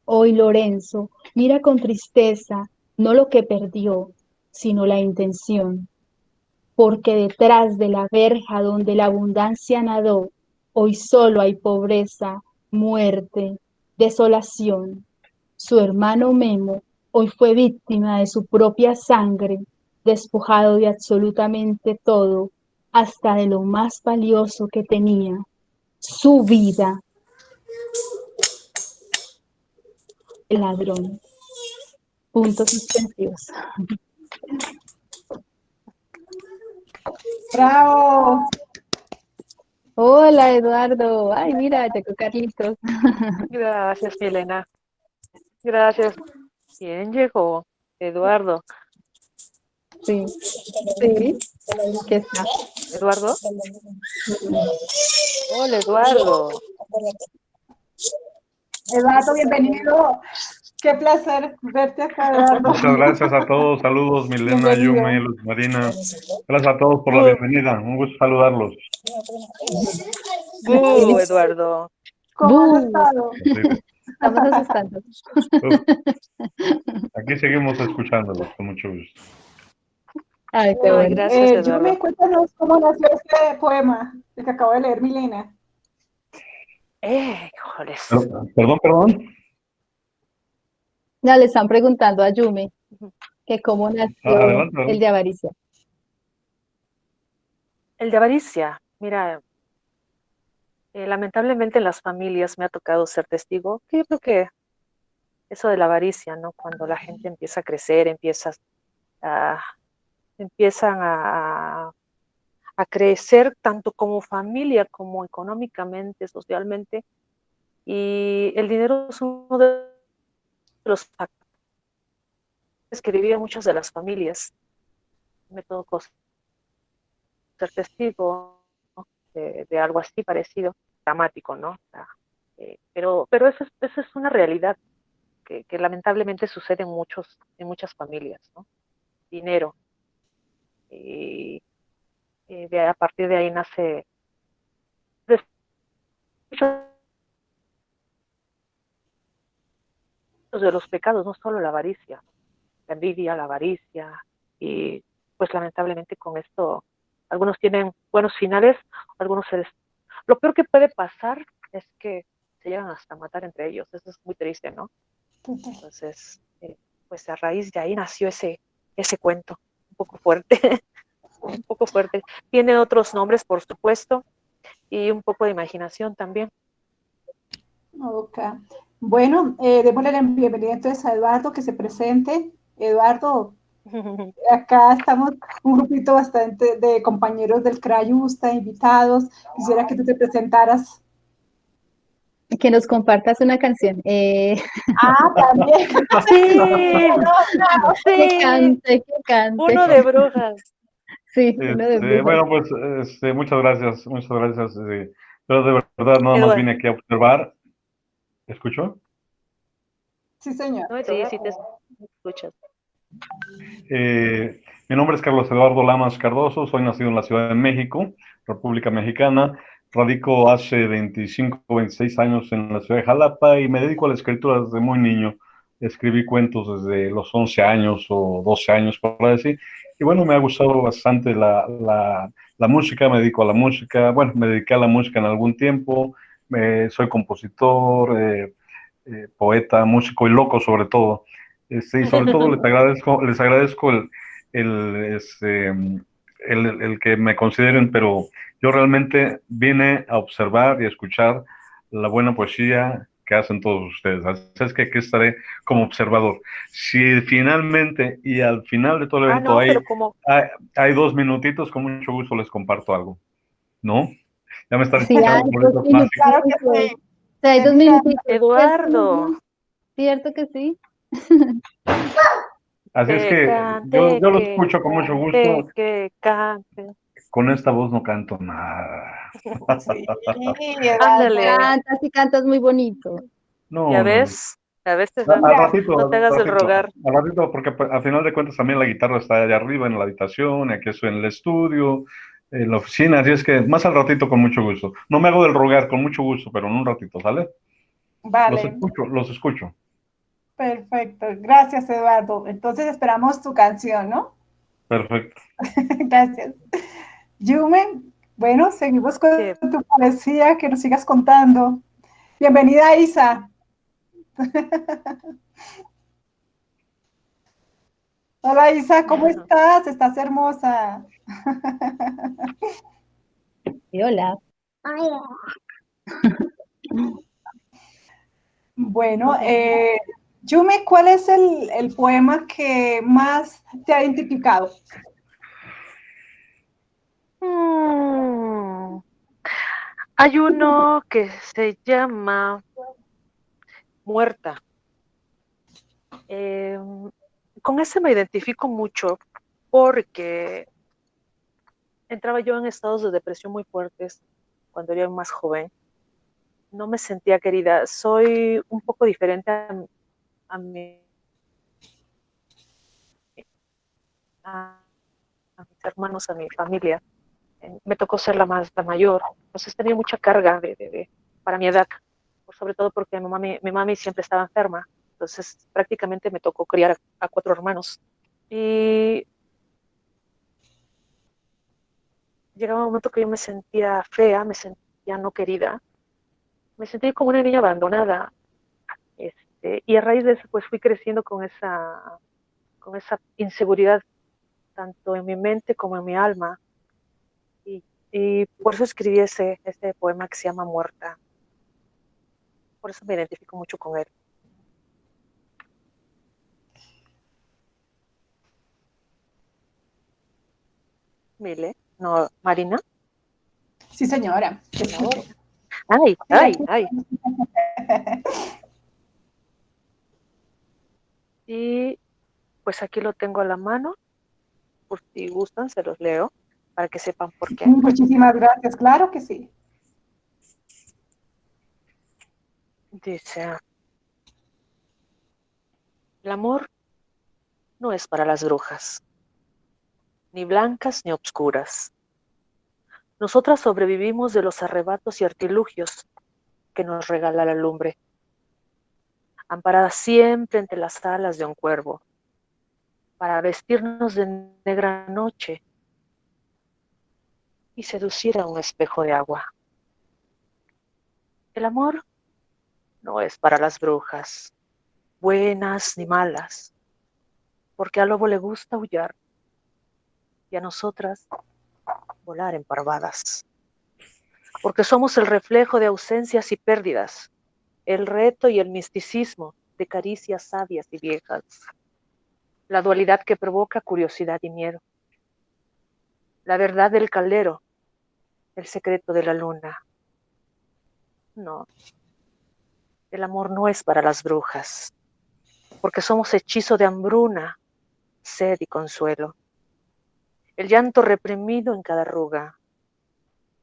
Hoy Lorenzo mira con tristeza no lo que perdió, sino la intención, porque detrás de la verja donde la abundancia nadó, hoy solo hay pobreza, muerte, desolación. Su hermano Memo hoy fue víctima de su propia sangre despojado de absolutamente todo, hasta de lo más valioso que tenía, su vida. El ladrón. Puntos suspensivos. ¡Bravo! Hola, Eduardo. Ay, mira, llegó Carlitos. Gracias, Milena. Gracias. ¿Quién llegó? Eduardo. Sí, sí, ¿qué está? ¿Eduardo? Hola, Eduardo. Eduardo, bienvenido. Qué placer verte acá, Eduardo. Muchas gracias a todos. Saludos, Milena, Yuma, Luz Marina. Gracias a todos por la bienvenida. Un gusto saludarlos. Uh, Eduardo. ¿Cómo has estado? Estamos asustando. Aquí seguimos escuchándolos con mucho gusto. Ay, qué bueno. Gracias, Eh. Yumi, cuéntanos cómo nació este poema el que acabo de leer, Milena. Eh, híjoles. Perdón, perdón. Ya le están preguntando a Yumi que cómo nació Ah, adelante, adelante. el de avaricia. El de avaricia, mira, eh, lamentablemente en las familias me ha tocado ser testigo, que yo creo que eso de la avaricia, ¿no? Cuando la gente empieza a crecer, empieza a, empiezan a, a crecer tanto como familia como económicamente, socialmente, y el dinero es uno de los factores que vivían muchas de las familias. Me tocó ser testigo de, algo así parecido, dramático, ¿no? Eh, pero pero eso, es, eso es una realidad que, que, lamentablemente sucede en, muchos, en muchas familias, ¿no? Dinero. Y eh, de, a partir de ahí nace de los pecados, no solo la avaricia, la envidia, la avaricia, y pues lamentablemente con esto algunos tienen buenos finales, algunos se les... Lo peor que puede pasar es que se llegan hasta matar entre ellos, eso es muy triste, ¿no? Entonces, eh, pues a raíz de ahí nació ese, ese cuento, poco fuerte, un poco fuerte. Tiene otros nombres, por supuesto, y un poco de imaginación también. Ok. Bueno, eh, démosle la bienvenida entonces a Eduardo, que se presente. Eduardo, acá estamos un grupito bastante de compañeros del Crayusta, invitados. Quisiera que tú te presentaras. Que nos compartas una canción. Eh... Ah, también. Sí, no, no, sí. Que cante, que cante. Uno de brujas. Sí, este, bueno, pues este, muchas gracias, muchas gracias. Eh, pero de verdad nada más vine aquí a observar. ¿Escucho? Sí, señor. sí, sí te escuchas. Eh, mi nombre es Carlos Eduardo Lamas Cardoso, soy nacido en la Ciudad de México, República Mexicana. Radico hace 25, 26 años en la ciudad de Jalapa y me dedico a la escritura desde muy niño. Escribí cuentos desde los 11 años o 12 años, por decir. Y bueno, me ha gustado bastante la, la, música, me dedico a la música. Bueno, me dediqué a la música en algún tiempo. soy compositor, eh, eh, poeta, músico y loco sobre todo. Este, y sobre todo les agradezco, les agradezco el, el, este, el, el, que me consideren, pero yo realmente vine a observar y escuchar la buena poesía que hacen todos ustedes. Así es que aquí estaré como observador. Si finalmente y al final de todo el ah, evento hay, hay, dos minutitos, con mucho gusto les comparto algo. ¿No? Ya me están escuchando. claro que sí. hay dos minutitos. Eduardo. ¿Cierto que sí? Así es que yo, yo lo escucho con mucho gusto. Que cante. Con esta voz no canto nada. Sí, Ándale. Cantas y cantas muy bonito. No, ¿Ya ves? A veces al ratito, no te hagas el rogar. Al ratito, porque pues, al final de cuentas también la guitarra está allá arriba en la habitación, aquí estoy en el estudio, en la oficina, así es que más al ratito con mucho gusto. No me hago del rogar, con mucho gusto, pero en un ratito, ¿sale? Vale. Los escucho, los escucho. Perfecto, gracias Eduardo. Entonces esperamos tu canción, ¿no? Perfecto. gracias. Yume, bueno, seguimos con tu poesía, que nos sigas contando. Bienvenida Isa. Hola Isa, ¿cómo estás? Estás hermosa. hola. Bueno, eh, Yume, ¿cuál es el, poema que más te ha identificado? Mm, hay uno que se llama Muerta. Em, con ese me identifico mucho porque entraba yo en estados de depresión muy fuertes cuando era más joven. No me sentía querida. Soy un poco diferente a, a mis hermanos, a mi familia. Me tocó ser la más la mayor, entonces tenía mucha carga de, para mi edad, sobre todo porque mi mami, mi siempre estaba enferma, entonces prácticamente me tocó criar a, cuatro hermanos. Y llegaba un momento que yo me sentía fea, me sentía no querida, me sentía como una niña abandonada. Este, y a raíz de eso, pues fui creciendo con esa, con esa inseguridad, tanto en mi mente como en mi alma. Y, por eso escribí ese, este poema que se llama Muerta. Por eso me identifico mucho con él. Mile, no, Marina. Sí, señora. Ay, ay, ay. Y pues aquí lo tengo a la mano, por si gustan, se los leo para que sepan por qué. Muchísimas gracias, claro que sí. Dice, el amor no es para las brujas, ni blancas ni obscuras. Nosotras sobrevivimos de los arrebatos y artilugios que nos regala la lumbre amparada siempre entre las alas de un cuervo, para vestirnos de negra noche y seducir a un espejo de agua. El amor no es para las brujas, buenas ni malas, porque al lobo le gusta aullar y a nosotras volar en parvadas, porque somos el reflejo de ausencias y pérdidas, el reto y el misticismo de caricias sabias y viejas, la dualidad que provoca curiosidad y miedo, la verdad del caldero, el secreto de la luna. No, el amor no es para las brujas, porque somos hechizo de hambruna, sed y consuelo. el llanto reprimido en cada arruga,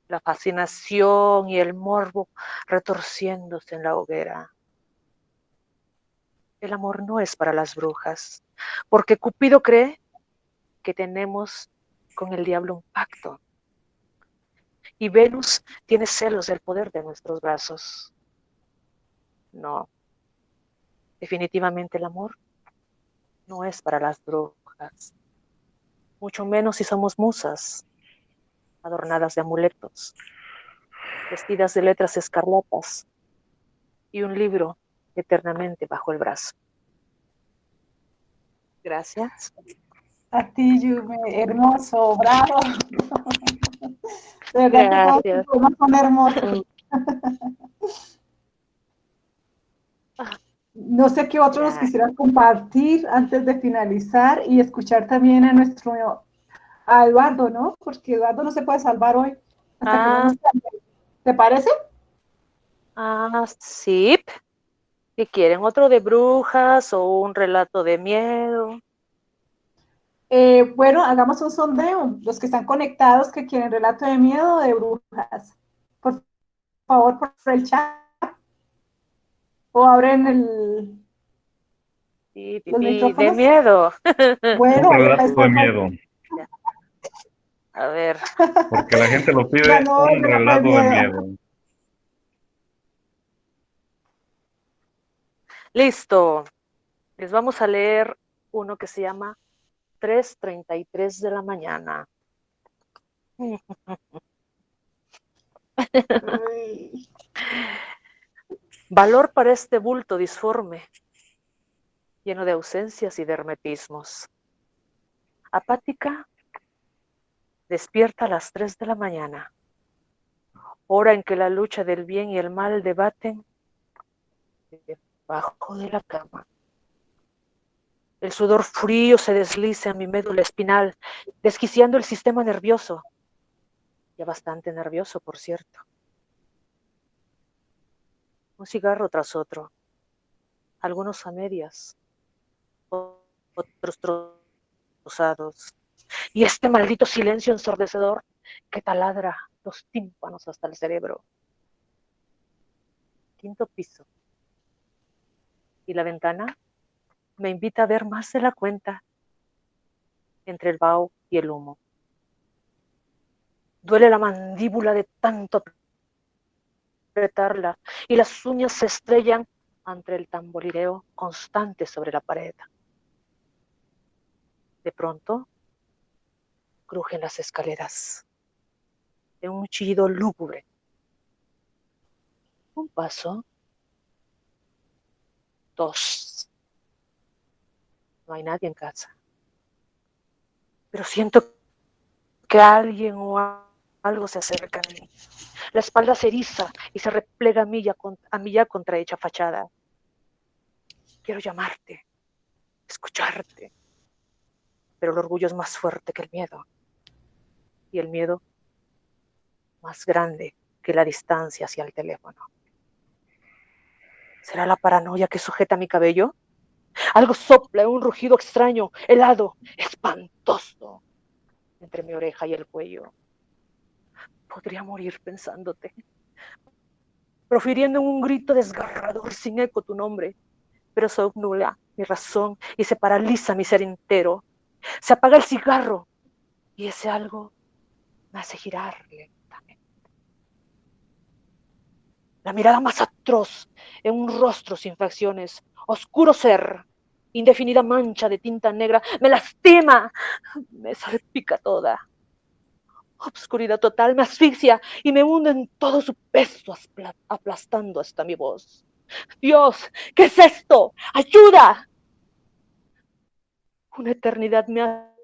la fascinación y el morbo retorciéndose en la hoguera. El amor no es para las brujas, porque Cupido cree que tenemos con el diablo un pacto. Y Venus tiene celos del poder de nuestros brazos. No, definitivamente el amor no es para las brujas, mucho menos si somos musas, adornadas de amuletos, vestidas de letras escarlatas y un libro eternamente bajo el brazo. Gracias. A ti, Yume, hermoso, bravo. Gracias. hermoso. No sé qué otros nos quisieran compartir antes de finalizar y escuchar también a nuestro a Eduardo, ¿no? Porque Eduardo no se puede salvar hoy. Ah. ¿Te parece? Ah, sí. ¿Y quieren otro de brujas o un relato de miedo? Eh, bueno, hagamos un sondeo. Los que están conectados que quieren relato de miedo o de brujas. Por favor, por el chat. O abren el. Sí, de miedo. Bueno, un relato de miedo. A ver. Porque la gente lo pide un relato de miedo. Listo. Les vamos a leer uno que se llama 3.33 de la mañana. Valor para este bulto disforme, lleno de ausencias y de hermetismos. Apática, despierta a las 3 de la mañana, hora en que la lucha del bien y el mal debaten debajo de la cama. El sudor frío se desliza en mi médula espinal, desquiciando el sistema nervioso. Ya bastante nervioso, por cierto. Un cigarro tras otro, algunos a medias, otros trozados. Y este maldito silencio ensordecedor que taladra los tímpanos hasta el cerebro. Quinto piso. ¿Y la ventana? me invita a ver más de la cuenta entre el vaho y el humo. Duele la mandíbula de tanto apretarla y las uñas se estrellan ante el tamborileo constante sobre la pared. De pronto, crujen las escaleras de un chillido lúgubre. Un paso, dos, no hay nadie en casa. Pero siento que alguien o algo se acerca a mí. La espalda se eriza y se replega a mí ya, a mí ya contrahecha fachada. Quiero llamarte, escucharte. Pero el orgullo es más fuerte que el miedo. Y el miedo más grande que la distancia hacia el teléfono. ¿Será la paranoia que sujeta mi cabello? Algo sopla, un rugido extraño, helado, espantoso, entre mi oreja y el cuello. Podría morir pensándote, profiriendo un grito desgarrador sin eco tu nombre, pero se obnula mi razón y se paraliza mi ser entero. Se apaga el cigarro y ese algo me hace girar lentamente. La mirada más atroz en un rostro sin facciones, oscuro ser, indefinida mancha de tinta negra, me lastima, me salpica toda. Obscuridad total me asfixia y me hunde en todo su peso, aplastando hasta mi voz. Dios, ¿qué es esto? ¡Ayuda! Una eternidad me hace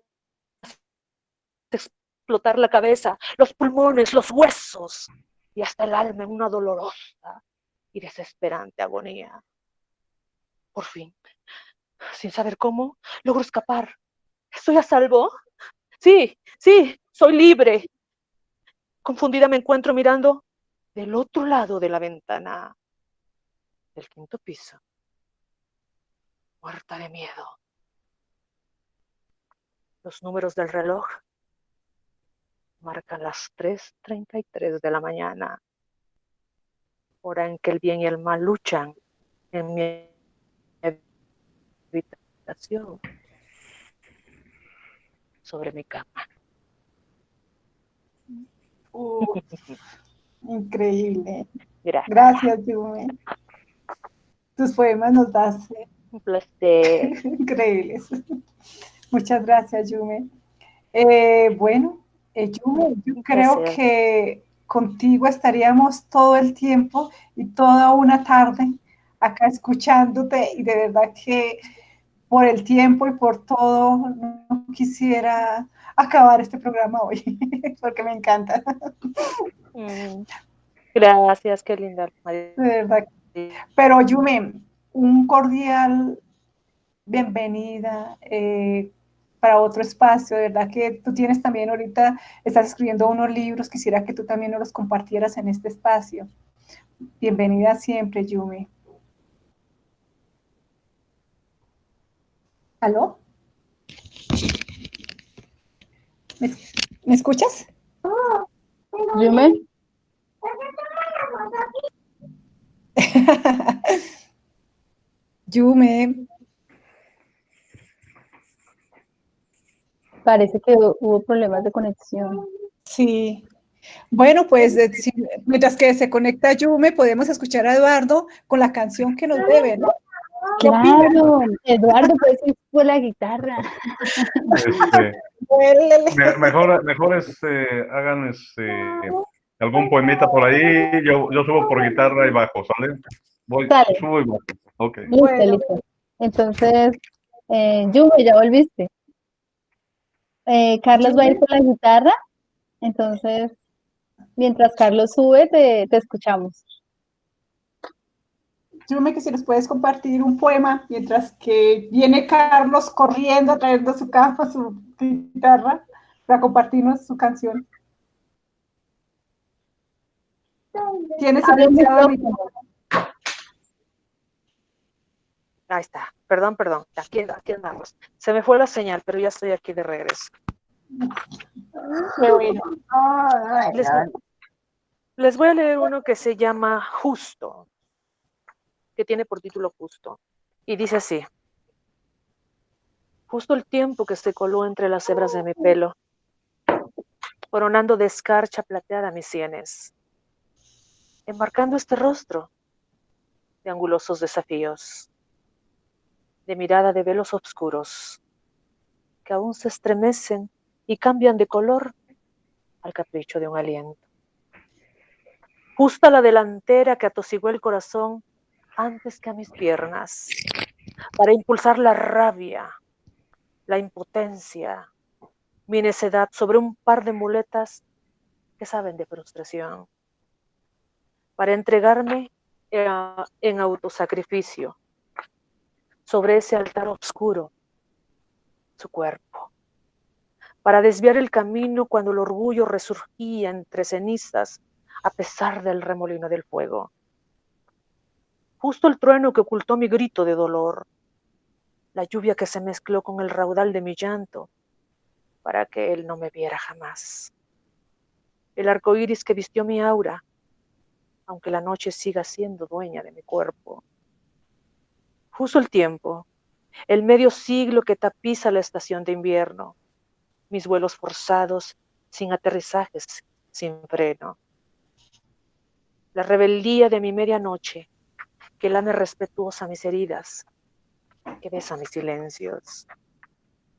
explotar la cabeza, los pulmones, los huesos y hasta el alma en una dolorosa y desesperante agonía. Por fin, sin saber cómo, logro escapar. ¿Estoy a salvo? Sí, sí, soy libre. Confundida me encuentro mirando del otro lado de la ventana del quinto piso, muerta de miedo. Los números del reloj Marcan las 3.33 de la mañana, hora en que el bien y el mal luchan en mi habitación sobre mi cama. increíble. Gracias, Yume. Tus poemas nos das. Un placer. Increíbles. Muchas gracias, Yume. Eh, bueno, eh, Yume, yo creo que contigo estaríamos todo el tiempo y toda una tarde acá escuchándote y de verdad que por el tiempo y por todo no quisiera acabar este programa hoy porque me encanta. Mm. Gracias, qué linda. De verdad. Pero Yume, un cordial bienvenida eh, para otro espacio, de verdad que tú tienes también ahorita, estás escribiendo unos libros, quisiera que tú también nos los compartieras en este espacio. Bienvenida siempre, Yume. ¿Aló? ¿Me, escuchas? Yume. Yume. Parece que hubo problemas de conexión. Sí. Bueno, pues mientras que se conecta Yume, podemos escuchar a Eduardo con la canción que nos debe, ¿no? Claro, Eduardo, pues fue la guitarra. Este, mejor, mejor este, hagan este, algún poemita por ahí, yo, yo subo por guitarra y bajo, ¿sale? Voy, subo y bajo. Ok. Listo, listo. Entonces, eh, ya volviste. Eh, Carlos va a ir con la guitarra, entonces, mientras Carlos sube, te, te escuchamos. Yume, que si nos puedes compartir un poema mientras que viene Carlos corriendo trayendo su caja, su guitarra, para compartirnos su canción. Tienes silenciado Ahí está. Perdón, perdón. Aquí, aquí andamos. Se me fue la señal, pero ya estoy aquí de regreso. Les, les voy a leer uno que se llama Justo que tiene por título Justo. Y dice así, justo el tiempo que se coló entre las hebras de mi pelo, coronando de escarcha plateada mis sienes, embarcando este rostro de angulosos desafíos, de mirada de velos oscuros, que aún se estremecen y cambian de color al capricho de un aliento. Justo a la delantera que atosiguó el corazón antes que a mis piernas, para impulsar la rabia, la impotencia, mi necedad sobre un par de muletas que saben de frustración, para entregarme en autosacrificio sobre ese altar oscuro, su cuerpo, para desviar el camino cuando el orgullo resurgía entre cenizas a pesar del remolino del fuego justo el trueno que ocultó mi grito de dolor, la lluvia que se mezcló con el raudal de mi llanto, para que él no me viera jamás. El arco iris que vistió mi aura, aunque la noche siga siendo dueña de mi cuerpo. Justo el tiempo, el medio siglo que tapiza la estación de invierno, mis vuelos forzados, sin aterrizajes, sin freno. La rebeldía de mi medianoche, que lame respetuosa mis heridas, que besa mis silencios.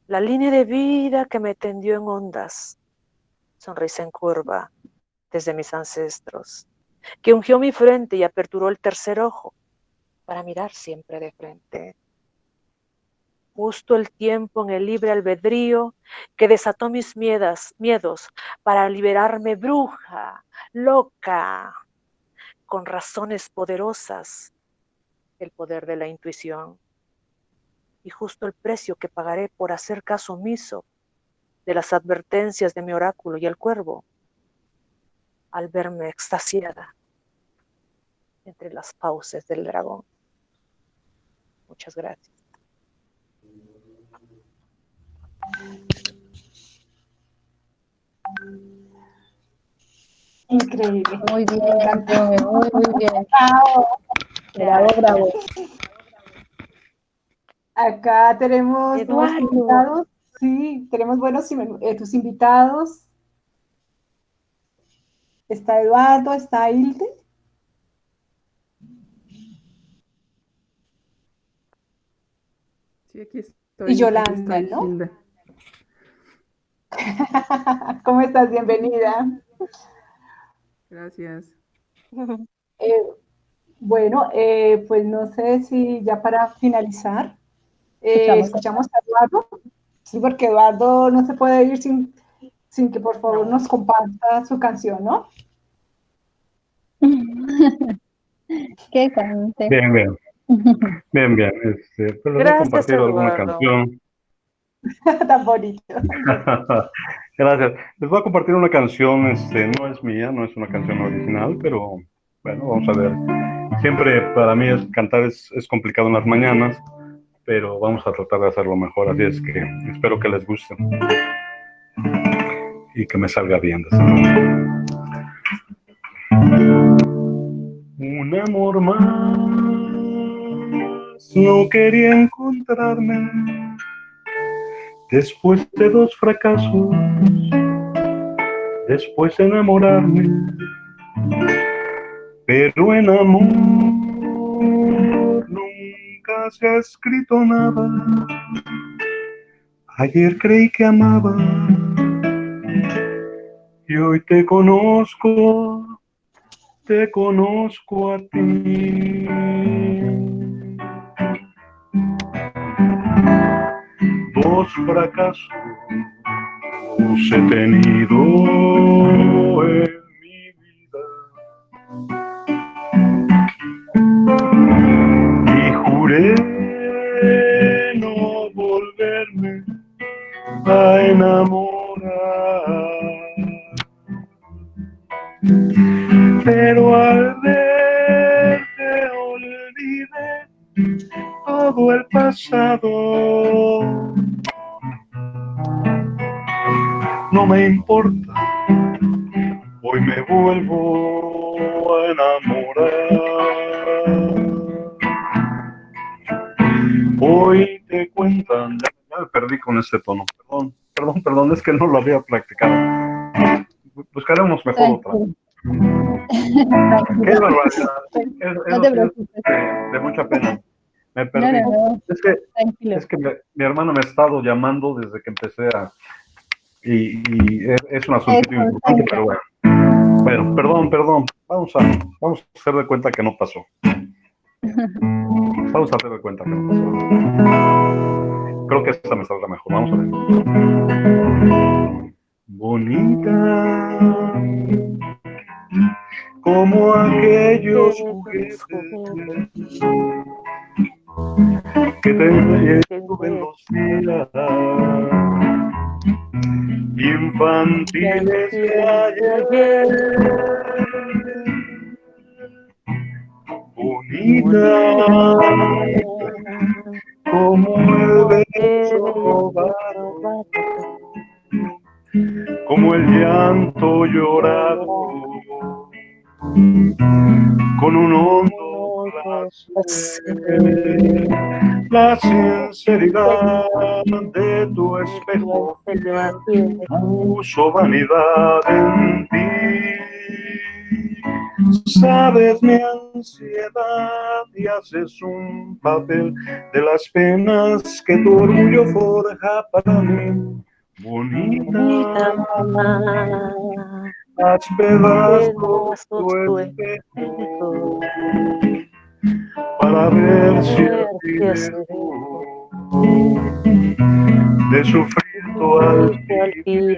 La línea de vida que me tendió en ondas, sonrisa en curva desde mis ancestros, que ungió mi frente y aperturó el tercer ojo para mirar siempre de frente. Justo el tiempo en el libre albedrío que desató mis miedas, miedos para liberarme bruja, loca, con razones poderosas el poder de la intuición y justo el precio que pagaré por hacer caso omiso de las advertencias de mi oráculo y el cuervo al verme extasiada entre las fauces del dragón. Muchas gracias. Increíble. Muy bien, muy, muy bien. Bravo, bravo. Acá tenemos invitados. Sí, tenemos buenos eh, tus invitados. Está Eduardo, está Hilde. Sí, aquí estoy. Y Yolanda, ¿no? ¿Cómo estás? Bienvenida. Gracias. Eh, bueno, eh, pues no sé si ya para finalizar, eh, escuchamos a Eduardo. Sí, porque Eduardo no se puede ir sin, sin que por favor nos comparta su canción, ¿no? Qué cante. Bien, bien. Bien, bien. Este, pero Gracias, compartir alguna canción. Tan bonito. Gracias. Les voy a compartir una canción, este, no es mía, no es una canción original, pero bueno, vamos a ver. Siempre para mí es, cantar es, es complicado en las mañanas, pero vamos a tratar de hacerlo mejor, así es que espero que les guste y que me salga bien. Un amor más, no quería encontrarme después de dos fracasos, después de enamorarme, pero en amor se ha escrito nada. Ayer creí que amaba y hoy te conozco, te conozco a ti. Dos fracasos he tenido en mi vida y juré no volverme a enamorar. Pero al verte olvidé todo el pasado. No me importa, hoy me vuelvo a enamorar. Hoy te cuentan, ya, me perdí con este tono, perdón, perdón, perdón, es que no lo había practicado. Buscaremos mejor otra. Qué barbaridad. de, mucha pena. Me perdí. es que, es que mi, hermano me ha estado llamando desde que empecé a... Y, es, un asunto importante, pero bueno. Bueno, perdón, perdón. Vamos a, vamos a hacer de cuenta que no pasó. Vamos a hacer de cuenta que no pasó. Creo que esta me saldrá mejor. Vamos a ver. Bonita como aquellos juguetes que tengo en los días infantiles ayer bonita como el beso como el llanto llorado con un hondo la sinceridad de tu espejo puso vanidad en ti. Sabes mi ansiedad y haces un papel de las penas que tu orgullo forja para mí. Bonita, haz pedazos tu espejo para ver si de sufrir tu altivez.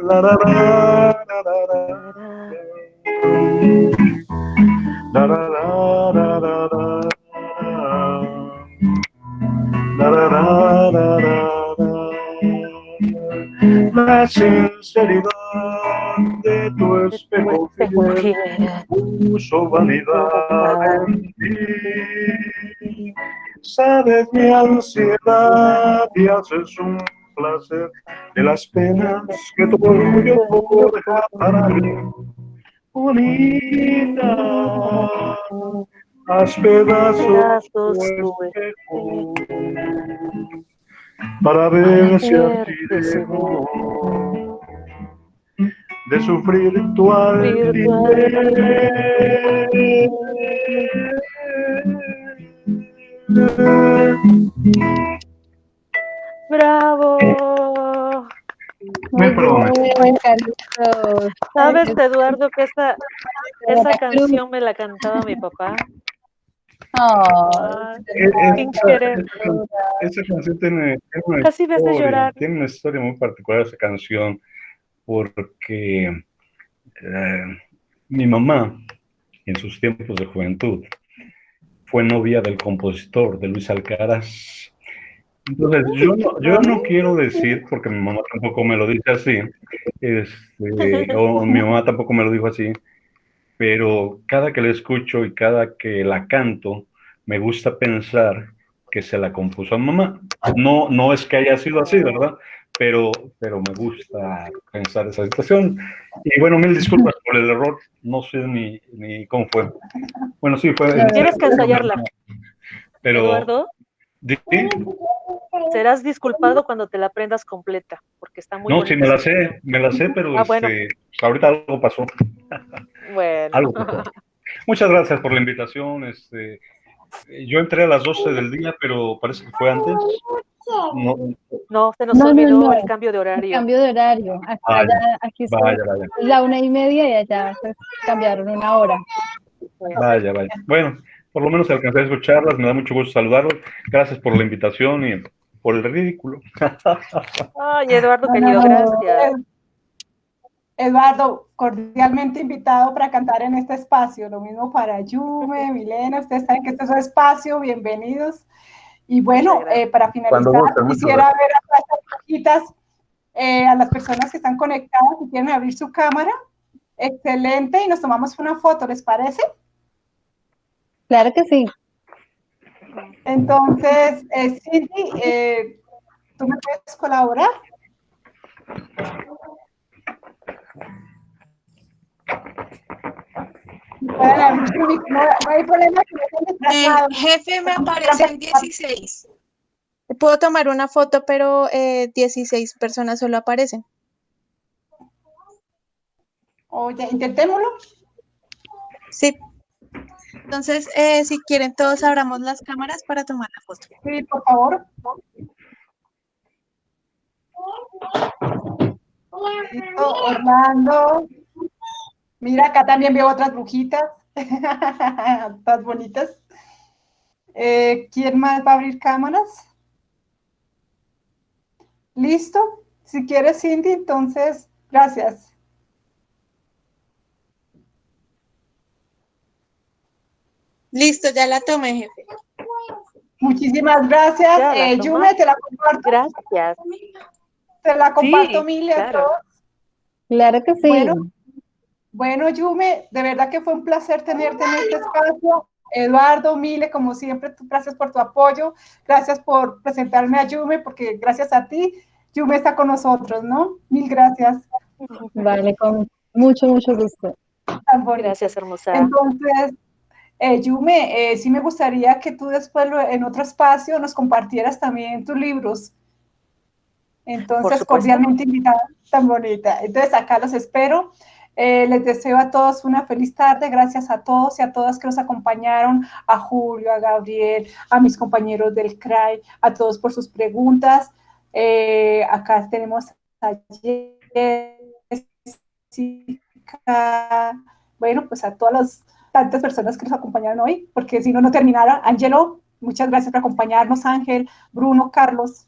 La, la, la, la, la, la, la, La sinceridad de tu espejo puso vanidad en ti. sabes mi ansiedad y haces un placer de las penas que tu orgullo deja para mí. Bonita, haz pedazos tu espejo para ver si a ti de sufrir tu ¡Bravo! Muy bien, ¿Sabes, Eduardo, que esa, esa canción me la cantaba mi papá? Oh, esa, canción tiene, una Casi ves de llorar. tiene una historia muy particular esa canción porque eh, mi mamá en sus tiempos de juventud fue novia del compositor de Luis Alcaraz. Entonces, yo no, yo no quiero decir, porque mi mamá tampoco me lo dice así, este, o mi mamá tampoco me lo dijo así, pero cada que la escucho y cada que la canto, me gusta pensar que se la compuso a mamá. No, no es que haya sido así, ¿verdad? Pero, pero me gusta pensar esa situación. Y bueno, mil disculpas por el error, no sé ni, ni cómo fue. Bueno, sí, fue... Tienes que ensayarla. Pero... Eduardo. Serás disculpado cuando te la aprendas completa, porque está muy No, sí, me la sé, me la sé, pero ah, bueno. este, ahorita algo pasó. Bueno. algo pasó. Muchas gracias por la invitación. Este, yo entré a las 12 del día, pero parece que fue antes. No, no se nos No, no, olvidó no. el cambio de horario. Cambio de horario. Acá Vaya, ya- aquí son vaya, vaya, la una y media y allá se cambiaron una hora. vaya, vaya. Bueno, por lo menos alcancé a escucharlas, me da mucho gusto saludarlos. Gracias por la invitación y por el ridículo. Ay, Eduardo, querido, No, gracias. Eduardo, cordialmente invitado para cantar en este espacio. Lo mismo para Yume, Milena, ustedes saben que este es su espacio, bienvenidos. Y bueno, eh, para finalizar, quisiera ver a estas chiquitas, eh, a las personas que están conectadas y quieren abrir su cámara. Excelente, y nos tomamos una foto, ¿les parece? Claro que sí. Entonces, eh, Cindy, eh, ¿tú me puedes colaborar? Pueden abrir su mic- No, no hay problema que no estén El desplazados. jefe me aparece en 16. Puedo tomar una foto, pero eh, 16 personas solo aparecen. Oye, intentémoslo. Sí. Entonces, eh, si quieren, todos abramos las cámaras para tomar la foto. Sí, por favor. Orlando. Mira, acá también veo otras brujitas. Todas bonitas. Eh, ¿Quién más va a abrir cámaras? ¿Listo? Si quieres, Cindy, entonces, gracias. Listo, ya la tomé, jefe. Muchísimas gracias. Eh. Yume, te la comparto. Gracias. Te la comparto Sí, mil y a claro. todos. Claro que sí. Bueno. Bueno, Yume, de verdad que fue un placer tenerte en este espacio. Eduardo, Mile, como siempre, tú- gracias por tu apoyo, gracias por presentarme a Yume, porque gracias a ti, Yume está con nosotros, ¿no? Mil gracias. Vale, con mucho, mucho gusto. Tan bonito. Gracias, hermosa. Entonces, eh, Yume, eh, sí me gustaría que tú después lo- en otro espacio nos compartieras también tus libros. Entonces, cordialmente invitada, tan bonita. Entonces, acá los espero. Eh, les deseo a todos una feliz tarde. Gracias a todos y a todas que nos acompañaron, a Julio, a Gabriel, a mis compañeros del CRAI, a todos por sus preguntas. Eh, acá tenemos a Jessica, bueno, pues a todas las tantas personas que nos acompañaron hoy, porque si no, no terminara. Angelo, muchas gracias por acompañarnos, Ángel, Bruno, Carlos,